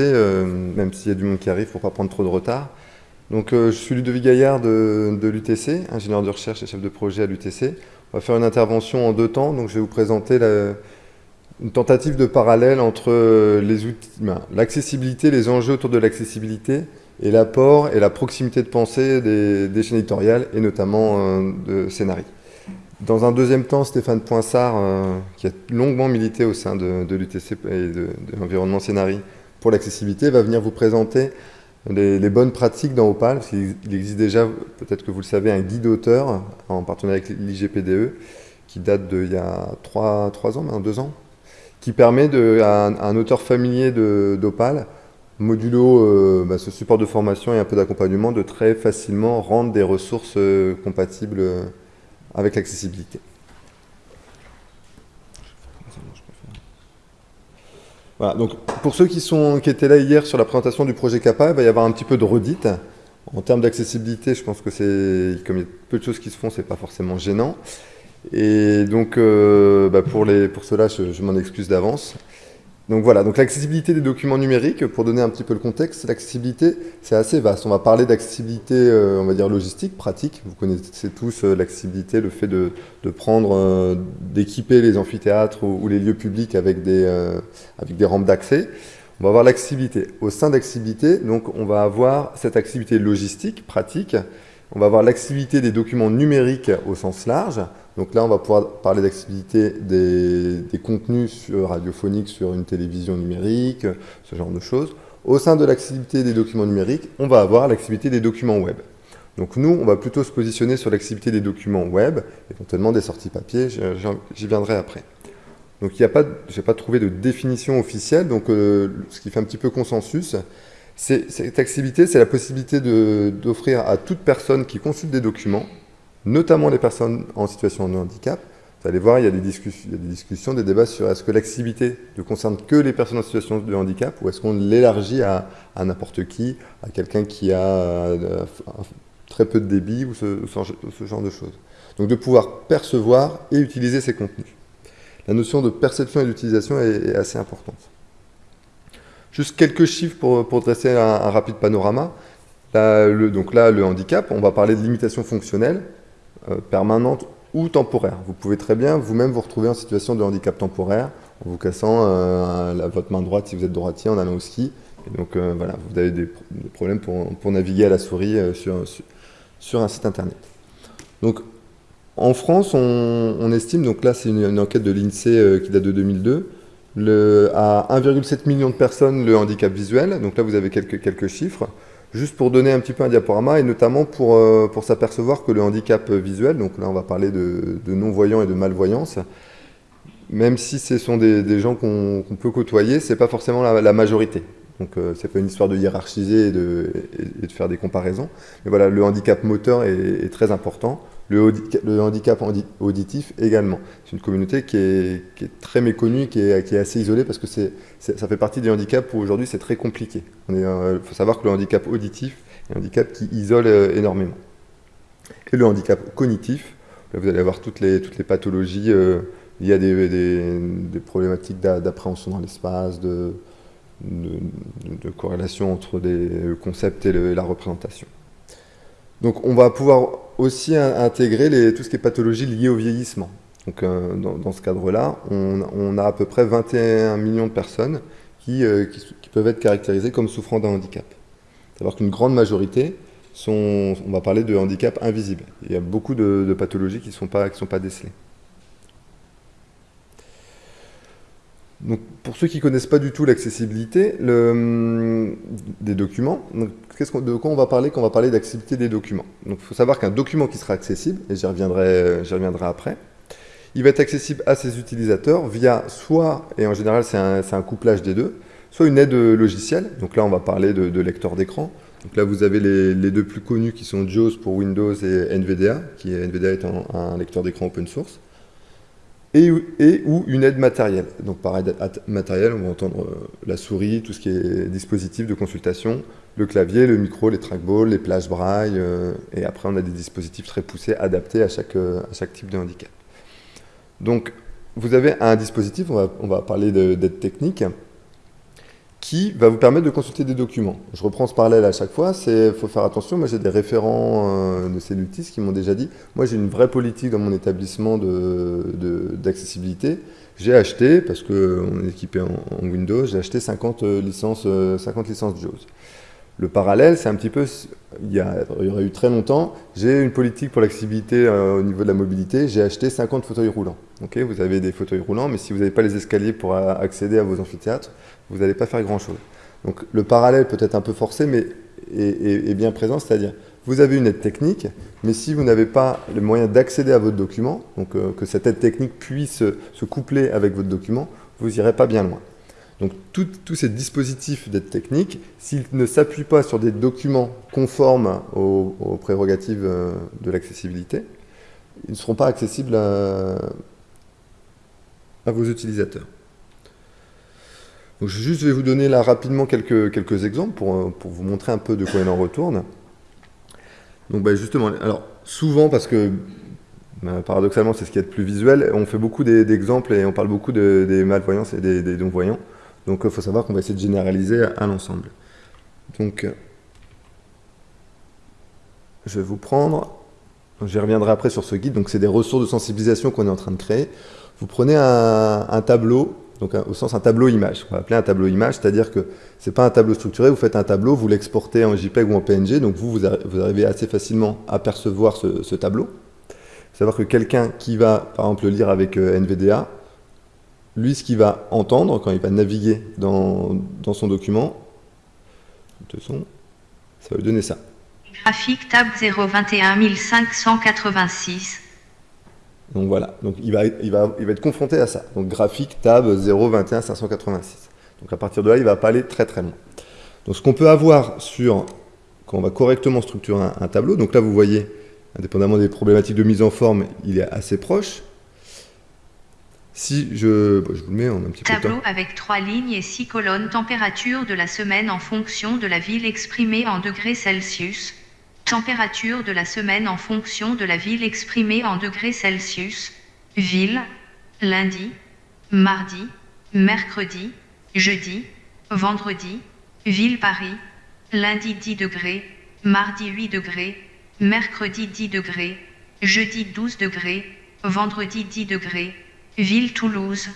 euh, même s'il y a du monde qui arrive pour pas prendre trop de retard. Donc, euh, je suis Ludovic Gaillard de, l'UTC, ingénieur de recherche et chef de projet à l'UTC. On va faire une intervention en deux temps. Donc, je vais vous présenter une tentative de parallèle entre outils, ben, l'accessibilité, les enjeux autour de l'accessibilité et l'apport et la proximité de pensée des, des chaînes éditoriales et notamment euh, de scénarii. Dans un deuxième temps, Stéphane Poinsard, euh, qui a longuement milité au sein de, de l'UTC et de, de l'environnement Scénarii pour l'accessibilité, va venir vous présenter les, bonnes pratiques dans Opal. Il existe déjà, peut-être que vous le savez, un guide auteur en partenariat avec l'IGPDE qui date d'il y a trois, trois ans, maintenant deux ans, qui permet de, à, un, à un auteur familier d'Opal, modulo euh, bah, ce support de formation et un peu d'accompagnement, de très facilement rendre des ressources euh, compatibles euh, avec l'accessibilité. Donc pour ceux qui, sont, qui étaient là hier sur la présentation du projet CAPA, il va y avoir un petit peu de redite. En termes d'accessibilité, je pense que c'est, comme il y a peu de choses qui se font, c'est pas forcément gênant. Et donc, euh, bah pour, les, pour cela, je m'en excuse d'avance. Donc voilà, donc l'accessibilité des documents numériques, pour donner un petit peu le contexte, l'accessibilité, c'est assez vaste. On va parler d'accessibilité, euh, on va dire logistique, pratique. Vous connaissez tous euh, l'accessibilité, le fait de, prendre, euh, d'équiper les amphithéâtres ou, les lieux publics avec des, avec des rampes d'accès. On va avoir l'accessibilité. Au sein d'accessibilité, donc on va avoir cette accessibilité logistique, pratique. On va avoir l'accessibilité des documents numériques au sens large. Donc là, on va pouvoir parler d'accessibilité des, contenus sur, radiophoniques sur une télévision numérique, ce genre de choses. Au sein de l'accessibilité des documents numériques, on va avoir l'accessibilité des documents web. Donc nous, on va plutôt se positionner sur l'accessibilité des documents web, éventuellement des sorties papier, j'y viendrai après. Donc il n'y a pas, pas trouvé de définition officielle, donc euh, ce qui fait un petit peu consensus, cette accessibilité, c'est la possibilité d'offrir à toute personne qui consulte des documents, notamment les personnes en situation de handicap. Vous allez voir, il y a des discussions, des, débats sur est-ce que l'accessibilité ne concerne que les personnes en situation de handicap ou est-ce qu'on l'élargit à, n'importe qui, à quelqu'un qui a euh, très peu de débit ou ce, genre de choses. Donc de pouvoir percevoir et utiliser ces contenus. La notion de perception et d'utilisation est, assez importante. Juste quelques chiffres pour, dresser un, rapide panorama. Là, le, donc là, le handicap, on va parler de limitation fonctionnelle. Euh, permanente ou temporaire. Vous pouvez très bien vous-même vous retrouver en situation de handicap temporaire en vous cassant euh, votre main droite si vous êtes droitier en allant au ski. Et donc euh, voilà, vous avez des, problèmes pour, naviguer à la souris euh, sur, un site internet. Donc en France, on, estime, donc là c'est une, enquête de l'INSEE qui date de 2002, le, à 1,7 million de personnes le handicap visuel. Donc là vous avez quelques, chiffres juste pour donner un petit peu un diaporama et notamment pour, euh, pour s'apercevoir que le handicap visuel, donc là on va parler de, non-voyance et de malvoyance, même si ce sont des, gens qu'on qu peut côtoyer, ce n'est pas forcément la, majorité. Donc euh, c'est pas une histoire de hiérarchiser et de, et, de, faire des comparaisons. Mais voilà, le handicap moteur est très important. Le, handicap auditif également. C'est une communauté qui est, très méconnue, qui est, assez isolée parce que ça fait partie des handicaps où aujourd'hui c'est très compliqué. Il euh, faut savoir que le handicap auditif est un handicap qui isole euh, énormément. Et le handicap cognitif, là vous allez avoir toutes les, les pathologies euh, liées à des, problématiques d'appréhension dans l'espace, de, corrélation entre des concepts et la représentation. Donc on va pouvoir aussi intégrer tout ce qui est pathologie liée au vieillissement. Donc euh, dans, ce cadre-là, on, on, a à peu près 21 millions de personnes qui, euh, qui, peuvent être caractérisées comme souffrant d'un handicap. Savoir qu'une grande majorité sont, on va parler de handicap invisible. Il y a beaucoup de, pathologies qui ne sont pas décelées. Donc, pour ceux qui ne connaissent pas du tout l'accessibilité le, des documents, de quoi on va parler quand on va parler d'accessibilité des documents? Il faut savoir qu'un document qui sera accessible, et j'y reviendrai, reviendrai après, il va être accessible à ses utilisateurs via soit, et en général c'est un, un, couplage des deux, soit une aide logicielle, donc là on va parler de, lecteur d'écran, donc là vous avez les, les, deux plus connus qui sont JAWS pour Windows et NVDA, qui est, NVDA est un lecteur d'écran open source, et, ou une aide matérielle. Donc par aide matérielle, on va entendre euh, la souris, tout ce qui est dispositif de consultation, le clavier, le micro, les trackballs, les plages braille, euh, et après on a des dispositifs très poussés adaptés à chaque, euh, à chaque type de handicap. Donc vous avez un dispositif, on va parler d'aide technique, qui va vous permettre de consulter des documents. Je reprends ce parallèle à chaque fois, il faut faire attention, moi j'ai des référents euh, de Cellutis qui m'ont déjà dit, moi j'ai une vraie politique dans mon établissement d'accessibilité, de, j'ai acheté, parce qu'on est équipé en, Windows, j'ai acheté 50 euh, licences, 50 euh, licences JAWS. Le parallèle, c'est un petit peu, il y, a, il y, aurait eu très longtemps, j'ai une politique pour l'accessibilité au niveau de la mobilité, j'ai acheté 50 fauteuils roulants. vous avez des fauteuils roulants, mais si vous n'avez pas les escaliers pour accéder à vos amphithéâtres, vous n'allez pas faire grand-chose. Donc le parallèle peut être un peu forcé, mais est, bien présent, c'est-à-dire vous avez une aide technique, mais si vous n'avez pas le moyen d'accéder à votre document, donc euh, que cette aide technique puisse se coupler avec votre document, vous n'irez pas bien loin. Donc tous ces dispositifs d'aide technique, s'ils ne s'appuient pas sur des documents conformes aux, prérogatives euh, de l'accessibilité, ils ne seront pas accessibles à vos utilisateurs je vais vous donner là rapidement quelques, exemples pour, euh, pour, vous montrer un peu de quoi il en retourne. Donc bah, justement, alors souvent parce que bah, paradoxalement c'est ce qui est le plus visuel, on fait beaucoup d'exemples et on parle beaucoup des malvoyants et des, non-voyants. Donc il faut savoir qu'on va essayer de généraliser à, l'ensemble. Donc je vais vous prendre, j'y reviendrai après sur ce guide, donc c'est des ressources de sensibilisation qu'on est en train de créer. Vous prenez un tableau donc au sens un tableau image. On va appeler un tableau image, c'est-à-dire que ce n'est pas un tableau structuré, vous faites un tableau, vous l'exportez en JPEG ou en PNG, donc vous, vous, arrivez assez facilement à percevoir ce, tableau. Il faut savoir que quelqu'un qui va, par exemple, le lire avec euh, NVDA, lui, ce qu'il va entendre quand il va naviguer dans, son document, de son, ça va lui donner ça. Graphique table 021586. Donc voilà, donc il va, il, va, il va être confronté à ça. Donc graphique, tab 021 586. Donc à partir de là, il ne va pas aller très très loin. Donc ce qu'on peut avoir sur, quand on va correctement structurer un, tableau, donc là vous voyez, indépendamment des problématiques de mise en forme, il est assez proche. Si je, je vous le mets en un petit peu Tableau avec trois lignes et six colonnes, température de la semaine en fonction de la ville exprimée en degrés Celsius, Température de la semaine en fonction de la ville exprimée en degrés Celsius. Ville, lundi, mardi, mercredi, jeudi, vendredi, ville Paris, lundi 10 degrés, mardi 8 degrés, mercredi 10 degrés, jeudi 12 degrés, vendredi 10 degrés, ville Toulouse,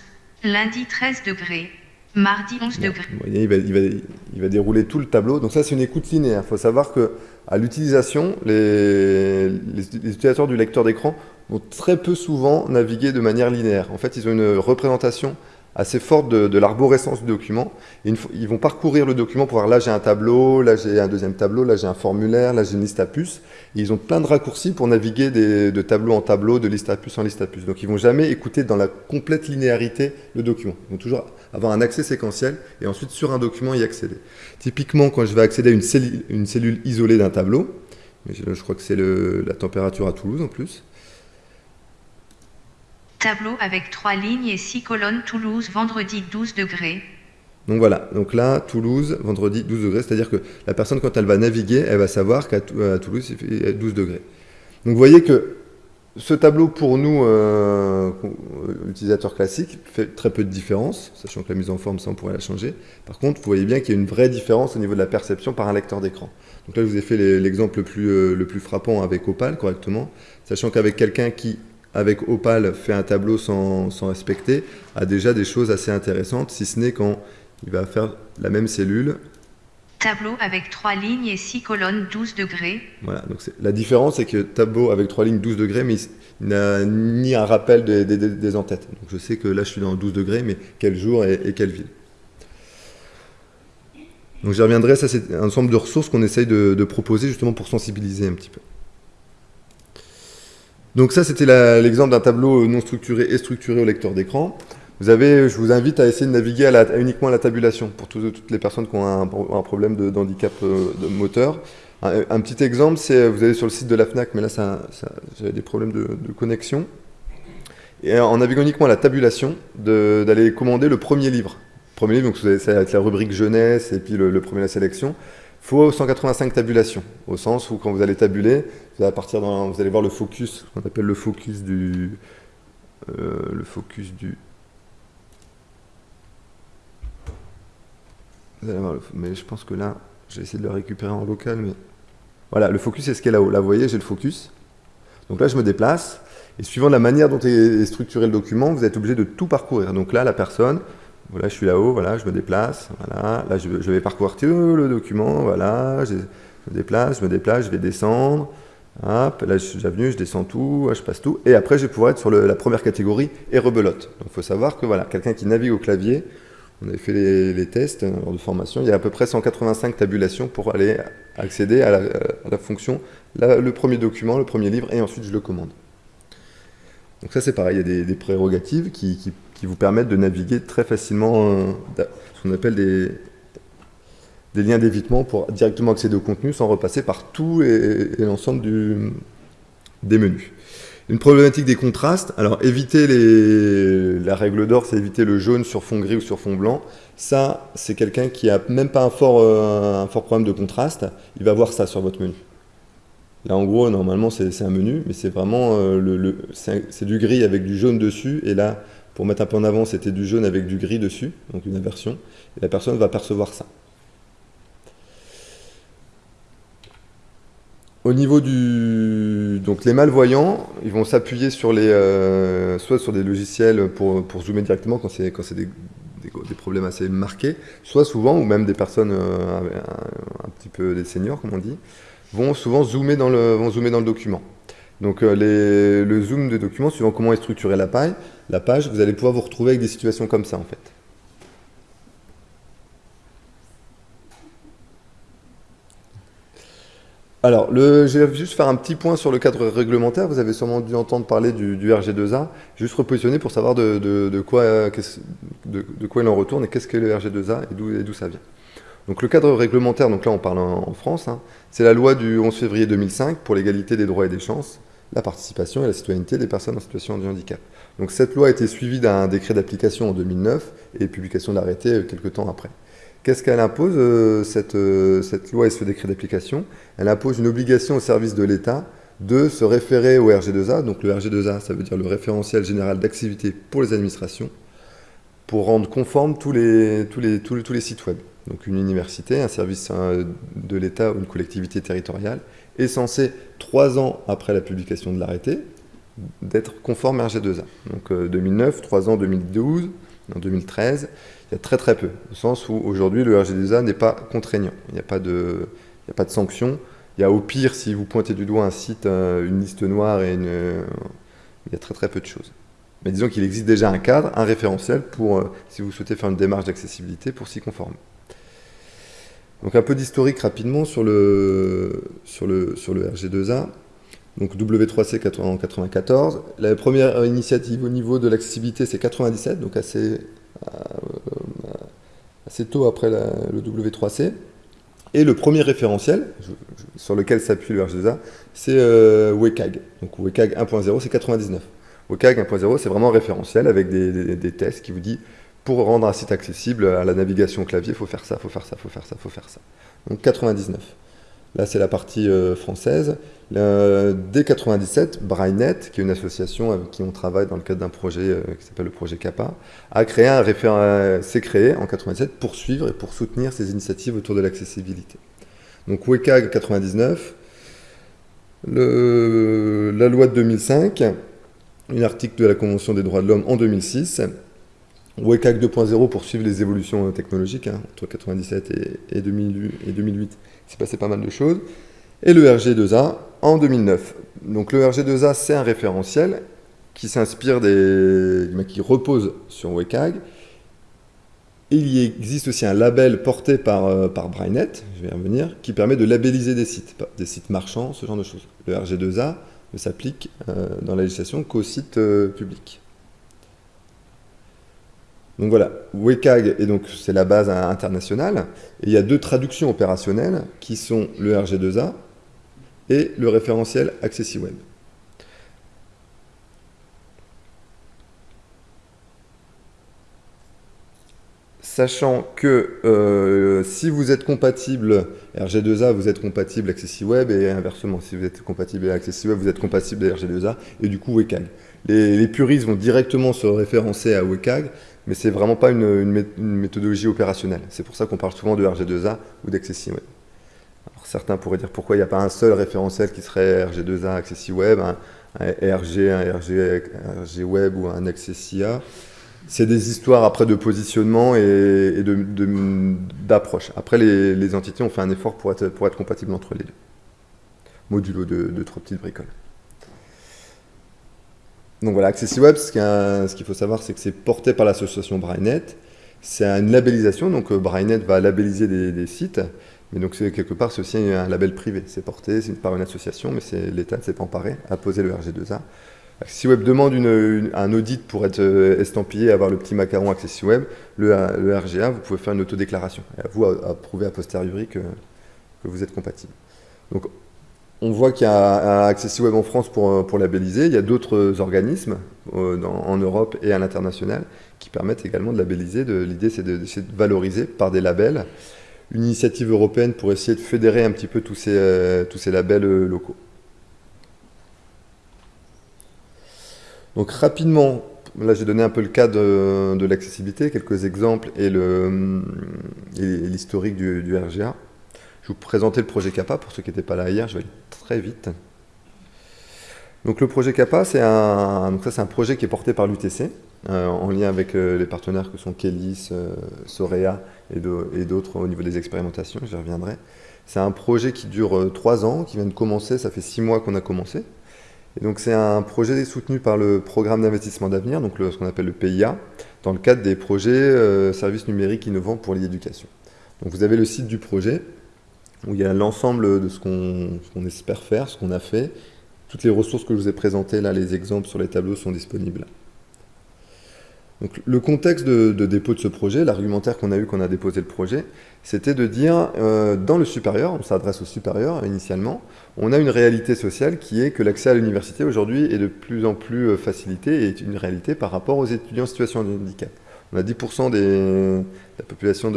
lundi 13 degrés, mardi 11 degrés. il, va, il va dérouler tout le tableau. Donc ça, c'est une écoute linéaire. Il faut savoir que à l'utilisation, les, utilisateurs du lecteur d'écran vont très peu souvent naviguer de manière linéaire. En fait, ils ont une représentation assez forte de, l'arborescence du document. ils vont parcourir le document pour voir là j'ai un tableau, là j'ai un deuxième tableau, là j'ai un formulaire, là j'ai une liste à puces. ils ont plein de raccourcis pour naviguer de tableau en tableau, de liste à puces en liste à puces. Donc ils vont jamais écouter dans la complète linéarité le document. Ils vont toujours avoir un accès séquentiel et ensuite sur un document y accéder. Typiquement quand je vais accéder à une cellule, une cellule isolée d'un tableau, je, je crois que c'est la température à Toulouse en plus, Tableau avec trois lignes et six colonnes Toulouse vendredi 12 degrés. Donc voilà, donc là, Toulouse, vendredi 12 degrés, c'est-à-dire que la personne, quand elle va naviguer, elle va savoir qu'à Toulouse, il fait 12 degrés. Donc vous voyez que ce tableau, pour nous, euh, utilisateurs classiques, fait très peu de différence, sachant que la mise en forme, ça, on pourrait la changer. Par contre, vous voyez bien qu'il y a une vraie différence au niveau de la perception par un lecteur d'écran. Donc là, je vous ai fait l'exemple le, plus, euh, le plus frappant avec Opal, correctement, sachant qu'avec quelqu'un qui avec Opal fait un tableau sans, respecter, a déjà des choses assez intéressantes, si ce n'est quand il va faire la même cellule. Tableau avec 3 lignes et 6 colonnes 12 degrés. Voilà, donc la différence c'est que tableau avec 3 lignes 12 degrés, mais il n'a ni un rappel des, entêtes. Donc je sais que là je suis dans 12 degrés, mais quel jour et, quelle ville. Donc j'y reviendrai, ça c'est un ensemble de ressources qu'on essaye de proposer justement pour sensibiliser un petit peu. Donc ça, c'était l'exemple d'un tableau non structuré et structuré au lecteur d'écran. Vous avez, je vous invite à essayer de naviguer uniquement à la tabulation pour toutes les personnes qui ont un, problème d'handicap euh, de, moteur. Un, petit exemple, c'est vous allez sur le site de la FNAC, mais là, ça, j'avais des problèmes de, connexion. Et en naviguant uniquement à la tabulation, d'aller commander le premier livre. Premier livre, donc c'est avec la rubrique jeunesse et puis le, le premier la sélection faut 185 tabulations, au sens où quand vous allez tabuler, vous allez, partir vous allez voir le focus, qu'on appelle le focus du... Euh, le focus du... Vous allez voir, mais je pense que là, j'ai essayé de le récupérer en local, mais... Voilà, le focus est ce qui est là-haut. Là, vous voyez, j'ai le focus. Donc là, je me déplace. Et suivant la manière dont est structuré le document, vous êtes obligé de tout parcourir. Donc là, la personne, voilà, je suis là-haut, voilà, je me déplace, voilà. Là, je, vais parcourir tout le document, voilà. Je, me déplace, je me déplace, je vais descendre. Hop, là, je suis venu, je descends tout, je passe tout. Et après, je vais pouvoir être sur la première catégorie et rebelote. Donc, il faut savoir que voilà, quelqu'un qui navigue au clavier, on avait fait les, tests lors de formation, il y a à peu près 185 tabulations pour aller accéder à la, fonction, le premier document, le premier livre, et ensuite je le commande. Donc ça c'est pareil, il y a des, prérogatives qui, vous permettent de naviguer très facilement, euh, ce qu'on appelle des liens d'évitement pour directement accéder au contenu sans repasser par tout et, l'ensemble des menus. Une problématique des contrastes, alors éviter les, la règle d'or, c'est éviter le jaune sur fond gris ou sur fond blanc. Ça, c'est quelqu'un qui a même pas un fort, euh, un fort problème de contraste, il va voir ça sur votre menu. Là, en gros, normalement, c'est un menu, mais c'est vraiment euh, le, c'est du gris avec du jaune dessus. Et là, pour mettre un peu en avant, c'était du jaune avec du gris dessus, donc une inversion. Et la personne va percevoir ça. Au niveau du... Donc les malvoyants, ils vont s'appuyer sur les... Euh, soit sur des logiciels pour, zoomer directement quand c'est des, des, des, problèmes assez marqués, soit souvent, ou même des personnes euh, un, petit peu des seniors, comme on dit, vont souvent zoomer dans le, document. Donc euh, le zoom de document, suivant comment est structurée la page, la page, vous allez pouvoir vous retrouver avec des situations comme ça en fait. Alors, je vais juste faire un petit point sur le cadre réglementaire. Vous avez sûrement dû entendre parler du, RG2A. Juste repositionner pour savoir de, quoi, il en retourne et qu'est-ce que le RG2A et d'où ça vient. Donc le cadre réglementaire, donc là on parle en, France, hein, c'est la loi du 11 février 2005 pour l'égalité des droits et des chances, la participation et la citoyenneté des personnes en situation de handicap. Donc cette loi a été suivie d'un décret d'application en 2009 et publication euh, quelques temps après. Qu'est-ce qu'elle impose, euh, euh, cette, loi et ce décret d'application? Elle impose une obligation au service de l'État de se référer au RG2A. Donc le RG2A, ça veut dire le référentiel général d'activité pour les administrations, pour rendre conformes tous les, tous les, tous les, sites web. Donc une université, un service de l'État ou une collectivité territoriale est censé, trois ans après la publication de l'arrêté, d'être conforme RG2A. Donc 2009, euh, trois ans 2012, en 2013, il y a très très peu, au sens où aujourd'hui le RGDA n'est pas contraignant, il n'y a pas de, il a pas de sanctions. Il y a au pire, si vous pointez du doigt un site, euh, une liste noire et une, il y a très très peu de choses. Mais disons qu'il existe déjà un cadre, un référentiel pour, euh, si vous souhaitez faire une démarche d'accessibilité, pour s'y conformer. Donc un peu d'historique rapidement sur le, sur le, sur le RG2A. Donc W3C en 94. La première initiative au niveau de l'accessibilité, c'est 97, donc assez euh, assez tôt après le W3C. Et le premier référentiel sur lequel s'appuie le RGZA, c'est euh, WCAG. Donc WCAG 1.0, c'est 99. WCAG 1.0, c'est vraiment référentiel avec des, tests qui vous dit pour rendre un site accessible à la navigation clavier, il faut faire ça, il faut faire ça, il faut faire ça, il faut faire ça. Donc 99. Là, c'est la partie euh, française. dès 97, Brainnet, qui est une association avec qui on travaille dans le cadre d'un projet euh, qui s'appelle le projet CAPA, a créé un référent, s'est créé en 97 pour suivre et pour soutenir ces initiatives autour de l'accessibilité. Donc WCAG 99, la loi de 2005, un article de la Convention des droits de l'homme en 2006, WCAG 2.0 pour suivre les évolutions technologiques hein, entre 97 et, 2008, et 2008 il s'est passé pas mal de choses. Et le RG2A en 2009. Donc le RG2A, c'est un référentiel qui s'inspire des... qui repose sur WCAG. il y existe aussi un label porté par, euh, par je vais y revenir, qui permet de labelliser des sites, des sites marchands, ce genre de choses. Le RG2A ne s'applique euh, dans la législation qu'aux sites euh, publics. Donc voilà, WCAG, et donc c'est la base internationale, et il y a deux traductions opérationnelles qui sont le RG2A et le référentiel AccessiWeb. Sachant que euh, si vous êtes compatible RG2A, vous êtes compatible AccessiWeb, et inversement, si vous êtes compatible AccessiWeb, vous êtes compatible RG2A, et du coup WCAG. Les, les puristes vont directement se référencer à WCAG, mais c'est vraiment pas une, méthodologie opérationnelle. C'est pour ça qu'on parle souvent de RG2A ou d'AccessiWeb. Certains pourraient dire pourquoi il n'y a pas un seul référentiel qui serait RG2A, AccessiWeb, un, un RG, un RG, ou un AccessIA c'est des histoires après de positionnement et, d'approche. Après, les, entités ont fait un effort pour être, pour être compatibles entre les deux. Modulo de, trois petites bricoles. Donc voilà, AccessiWeb, ce qu'il faut savoir, c'est que c'est porté par l'association Brainet. C'est une labellisation, donc euh, Brainet va labelliser des, sites, mais donc quelque part, c'est aussi un label privé. C'est porté par une association, mais l'État ne s'est pas emparé à poser le RG2A. AccessiWeb demande un audit pour être euh, estampillé, avoir le petit macaron AccessiWeb, le, le RGA, vous pouvez faire une autodéclaration. Et à vous à, prouver a posteriori que, vous êtes compatible. Donc, on voit qu'il y a un AccessiWeb en France pour, euh, pour labelliser. Il y a d'autres organismes euh, en Europe et à l'international qui permettent également de labelliser. L'idée, c'est de, valoriser par des labels une initiative européenne pour essayer de fédérer un petit peu tous ces, tous ces labels locaux. Donc rapidement, là j'ai donné un peu le cas de, l'accessibilité, quelques exemples et l'historique du, RGA. Je vais vous présenter le projet CAPA pour ceux qui n'étaient pas là hier, je vais aller très vite. Donc le projet CAPA, c'est un, un projet qui est porté par l'UTC, euh, en lien avec euh, les partenaires que sont Kélis, euh, Sorea et d'autres au niveau des expérimentations, j'y reviendrai. C'est un projet qui dure trois ans, qui vient de commencer, ça fait six mois qu'on a commencé donc c'est un projet soutenu par le programme d'investissement d'avenir, donc ce qu'on appelle le PIA, dans le cadre des projets services numériques innovants pour l'éducation. Donc vous avez le site du projet, où il y a l'ensemble de ce qu'on espère faire, ce qu'on a fait. Toutes les ressources que je vous ai présentées, là, les exemples sur les tableaux sont disponibles. Donc, le contexte de, dépôt de ce projet, l'argumentaire qu'on a eu quand on a déposé le projet, c'était de dire, euh, dans le supérieur, on s'adresse au supérieur initialement, on a une réalité sociale qui est que l'accès à l'université aujourd'hui est de plus en plus euh, facilité et est une réalité par rapport aux étudiants en situation de handicap. On a 10% de la population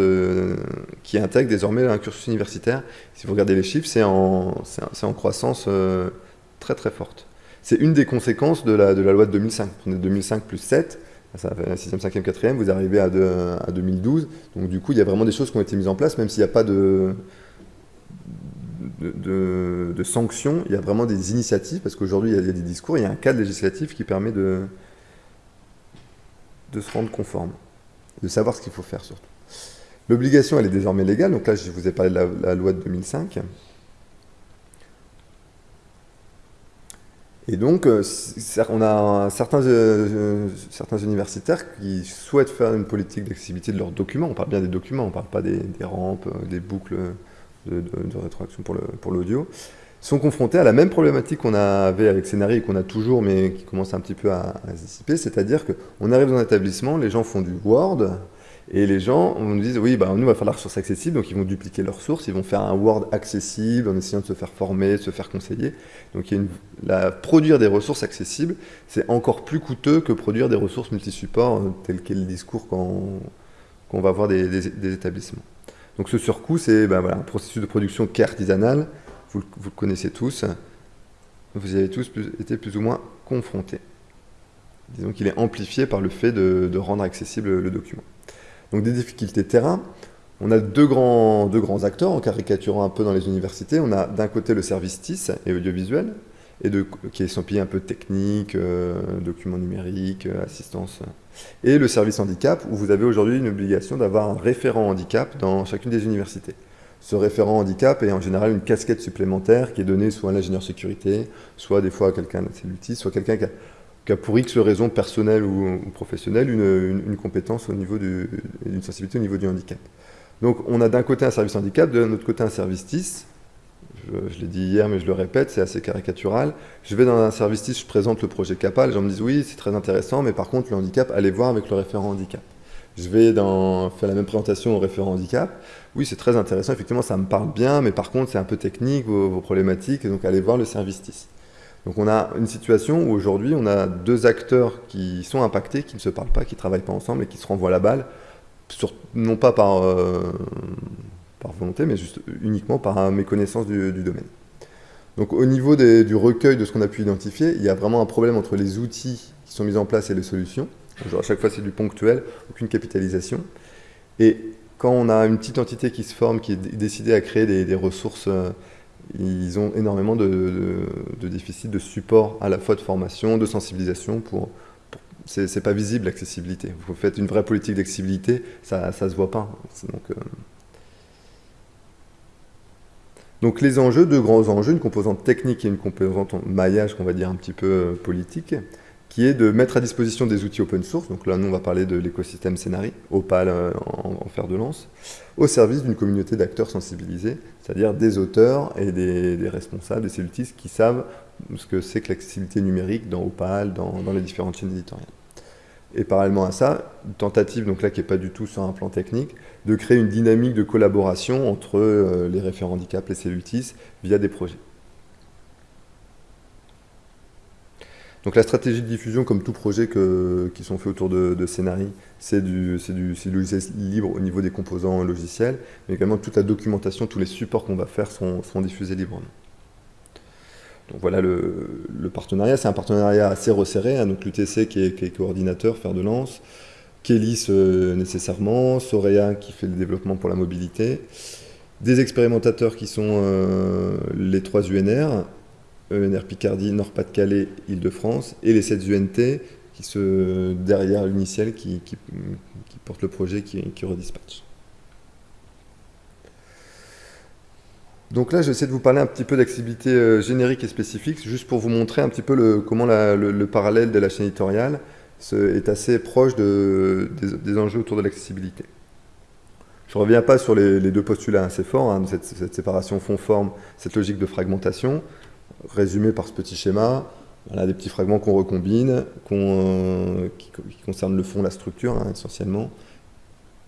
qui intègre désormais un cursus universitaire. Si vous regardez les chiffres, c'est en, croissance euh, très très forte. C'est une des conséquences de la, loi de 2005. Prenez 2005 plus 7, ça fait 6e, 5e, 4e, vous arrivez à, à 2012. Donc du coup, il y a vraiment des choses qui ont été mises en place, même s'il n'y a pas de, sanctions, il y a vraiment des initiatives, parce qu'aujourd'hui, il, y a des discours, il y a un cadre législatif qui permet de, de se rendre conforme, de savoir ce qu'il faut faire surtout. L'obligation, elle est désormais légale, donc là, je vous ai parlé de la loi de 2005. Et donc, euh, on a certains, euh, certains universitaires qui souhaitent faire une politique d'accessibilité de leurs documents. On parle bien des documents, on ne parle pas des, rampes, euh, des boucles de, rétroaction pour l'audio. Sont confrontés à la même problématique qu'on avait avec Scénarii et qu'on a toujours, mais qui commence un petit peu à, se dissiper. C'est-à-dire qu'on arrive dans un établissement, les gens font du Word, et les gens on nous dit, oui, bah, nous, il va falloir la ressource accessible, donc ils vont dupliquer leurs sources, ils vont faire un Word accessible en essayant de se faire former, se faire conseiller. Donc il y a une, la, produire des ressources accessibles, c'est encore plus coûteux que produire des ressources multi-supports, euh, tel qu'est le discours qu'on va voir des, établissements. Donc ce surcoût, c'est ben, voilà, un processus de production qui est artisanal, vous, le connaissez tous, vous y avez tous été plus ou moins confrontés. Disons qu'il est amplifié par le fait de rendre accessible le document. Donc des difficultés terrain. On a deux grands, deux grands acteurs, en caricaturant un peu dans les universités. On a d'un côté le service TIS et audiovisuel, et qui est estampillé un peu technique, euh, documents numériques, euh, assistance. Et le service handicap, où vous avez aujourd'hui une obligation d'avoir un référent handicap dans chacune des universités. Ce référent handicap est en général une casquette supplémentaire qui est donnée soit à l'ingénieur sécurité, soit des fois à quelqu'un de soit quelqu'un qui a pour X raisons personnelles ou, professionnelles une, compétence au niveau d'une sensibilité au niveau du handicap. Donc on a d'un côté un service handicap, de l'autre côté un service TIS. Je, l'ai dit hier, mais je le répète, c'est assez caricatural. Je vais dans un service TIS, je présente le projet CAPA, les gens me disent oui, c'est très intéressant, mais par contre le handicap, allez voir avec le référent handicap. Je vais faire la même présentation au référent handicap. Oui, c'est très intéressant, effectivement, ça me parle bien, mais par contre, c'est un peu technique, vos, vos problématiques, donc allez voir le service TIS. Donc on a une situation où aujourd'hui on a deux acteurs qui sont impactés, qui ne se parlent pas, qui ne travaillent pas ensemble et qui se renvoient la balle, non pas par, euh, par volonté, mais juste uniquement par méconnaissance du domaine. Donc au niveau du recueil de ce qu'on a pu identifier, il y a vraiment un problème entre les outils qui sont mis en place et les solutions. Genre, à chaque fois, c'est du ponctuel, aucune capitalisation. Et quand on a une petite entité qui se forme, qui est décidée à créer des, ressources, euh, ils ont énormément de, déficits de support à la fois de formation, de sensibilisation pour, c'est pas visible l'accessibilité. Vous faites une vraie politique d'accessibilité, ça, ne se voit pas. Donc, euh, donc les enjeux, deux grands enjeux, une composante technique et une composante maillage qu'on va dire un petit peu euh, politique, qui est de mettre à disposition des outils open source, donc là nous on va parler de l'écosystème Scénari, Opal euh, en, fer de lance, au service d'une communauté d'acteurs sensibilisés, c'est-à-dire des auteurs et des, responsables, des cellutistes qui savent ce que c'est que l'accessibilité numérique dans Opal, dans les différentes chaînes éditoriales. Et parallèlement à ça, une tentative, donc là qui n'est pas du tout sur un plan technique, de créer une dynamique de collaboration entre euh, les référents handicap, les cellutis, via des projets. Donc la stratégie de diffusion, comme tout projet qui sont faits autour de, de c'est du, du, logiciel libre au niveau des composants logiciels, mais également toute la documentation, tous les supports qu'on va faire sont diffusés librement. Donc voilà le, partenariat, c'est un partenariat assez resserré, hein, donc l'UTC qui est, coordinateur, fer de lance, Kélis euh, nécessairement, Sorea qui fait le développement pour la mobilité, des expérimentateurs qui sont euh, les trois UNR, ENR Picardie, Nord-Pas-de-Calais, Île-de-France, et les sept UNT qui se derrière l'initial qui, porte le projet qui, qui. Donc là, j'essaie de vous parler un petit peu d'accessibilité euh, générique et spécifique, juste pour vous montrer un petit peu comment le, parallèle de la chaîne éditoriale est assez proche des, enjeux autour de l'accessibilité. Je ne reviens pas sur les, deux postulats assez forts, hein, cette, séparation fond-forme, cette logique de fragmentation, résumée par ce petit schéma. Voilà, des petits fragments qu'on recombine, euh, qui, concernent le fond, la structure hein, essentiellement,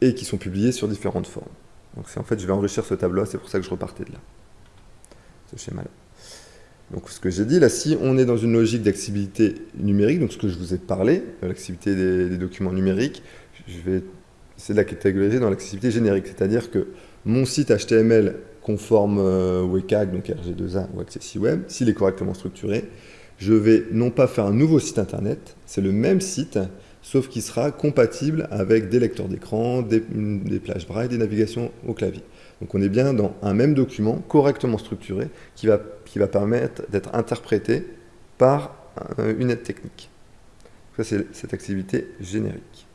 et qui sont publiés sur différentes formes. Donc en fait, je vais enrichir ce tableau, c'est pour ça que je repartais de là, ce schéma-là. Donc ce que j'ai dit, là, si on est dans une logique d'accessibilité numérique, donc ce que je vous ai parlé, l'accessibilité des, documents numériques, je vais essayer de la catégoriser dans l'accessibilité générique, c'est-à-dire que mon site HTML conforme euh, WCAG, donc RG2A ou AccessiWeb, s'il est correctement structuré, je vais non pas faire un nouveau site internet, c'est le même site, sauf qu'il sera compatible avec des lecteurs d'écran, des, plages braille, des navigations au clavier. Donc on est bien dans un même document correctement structuré qui va, qui va permettre d'être interprété par euh, une aide technique. Ça, c'est cette activité générique.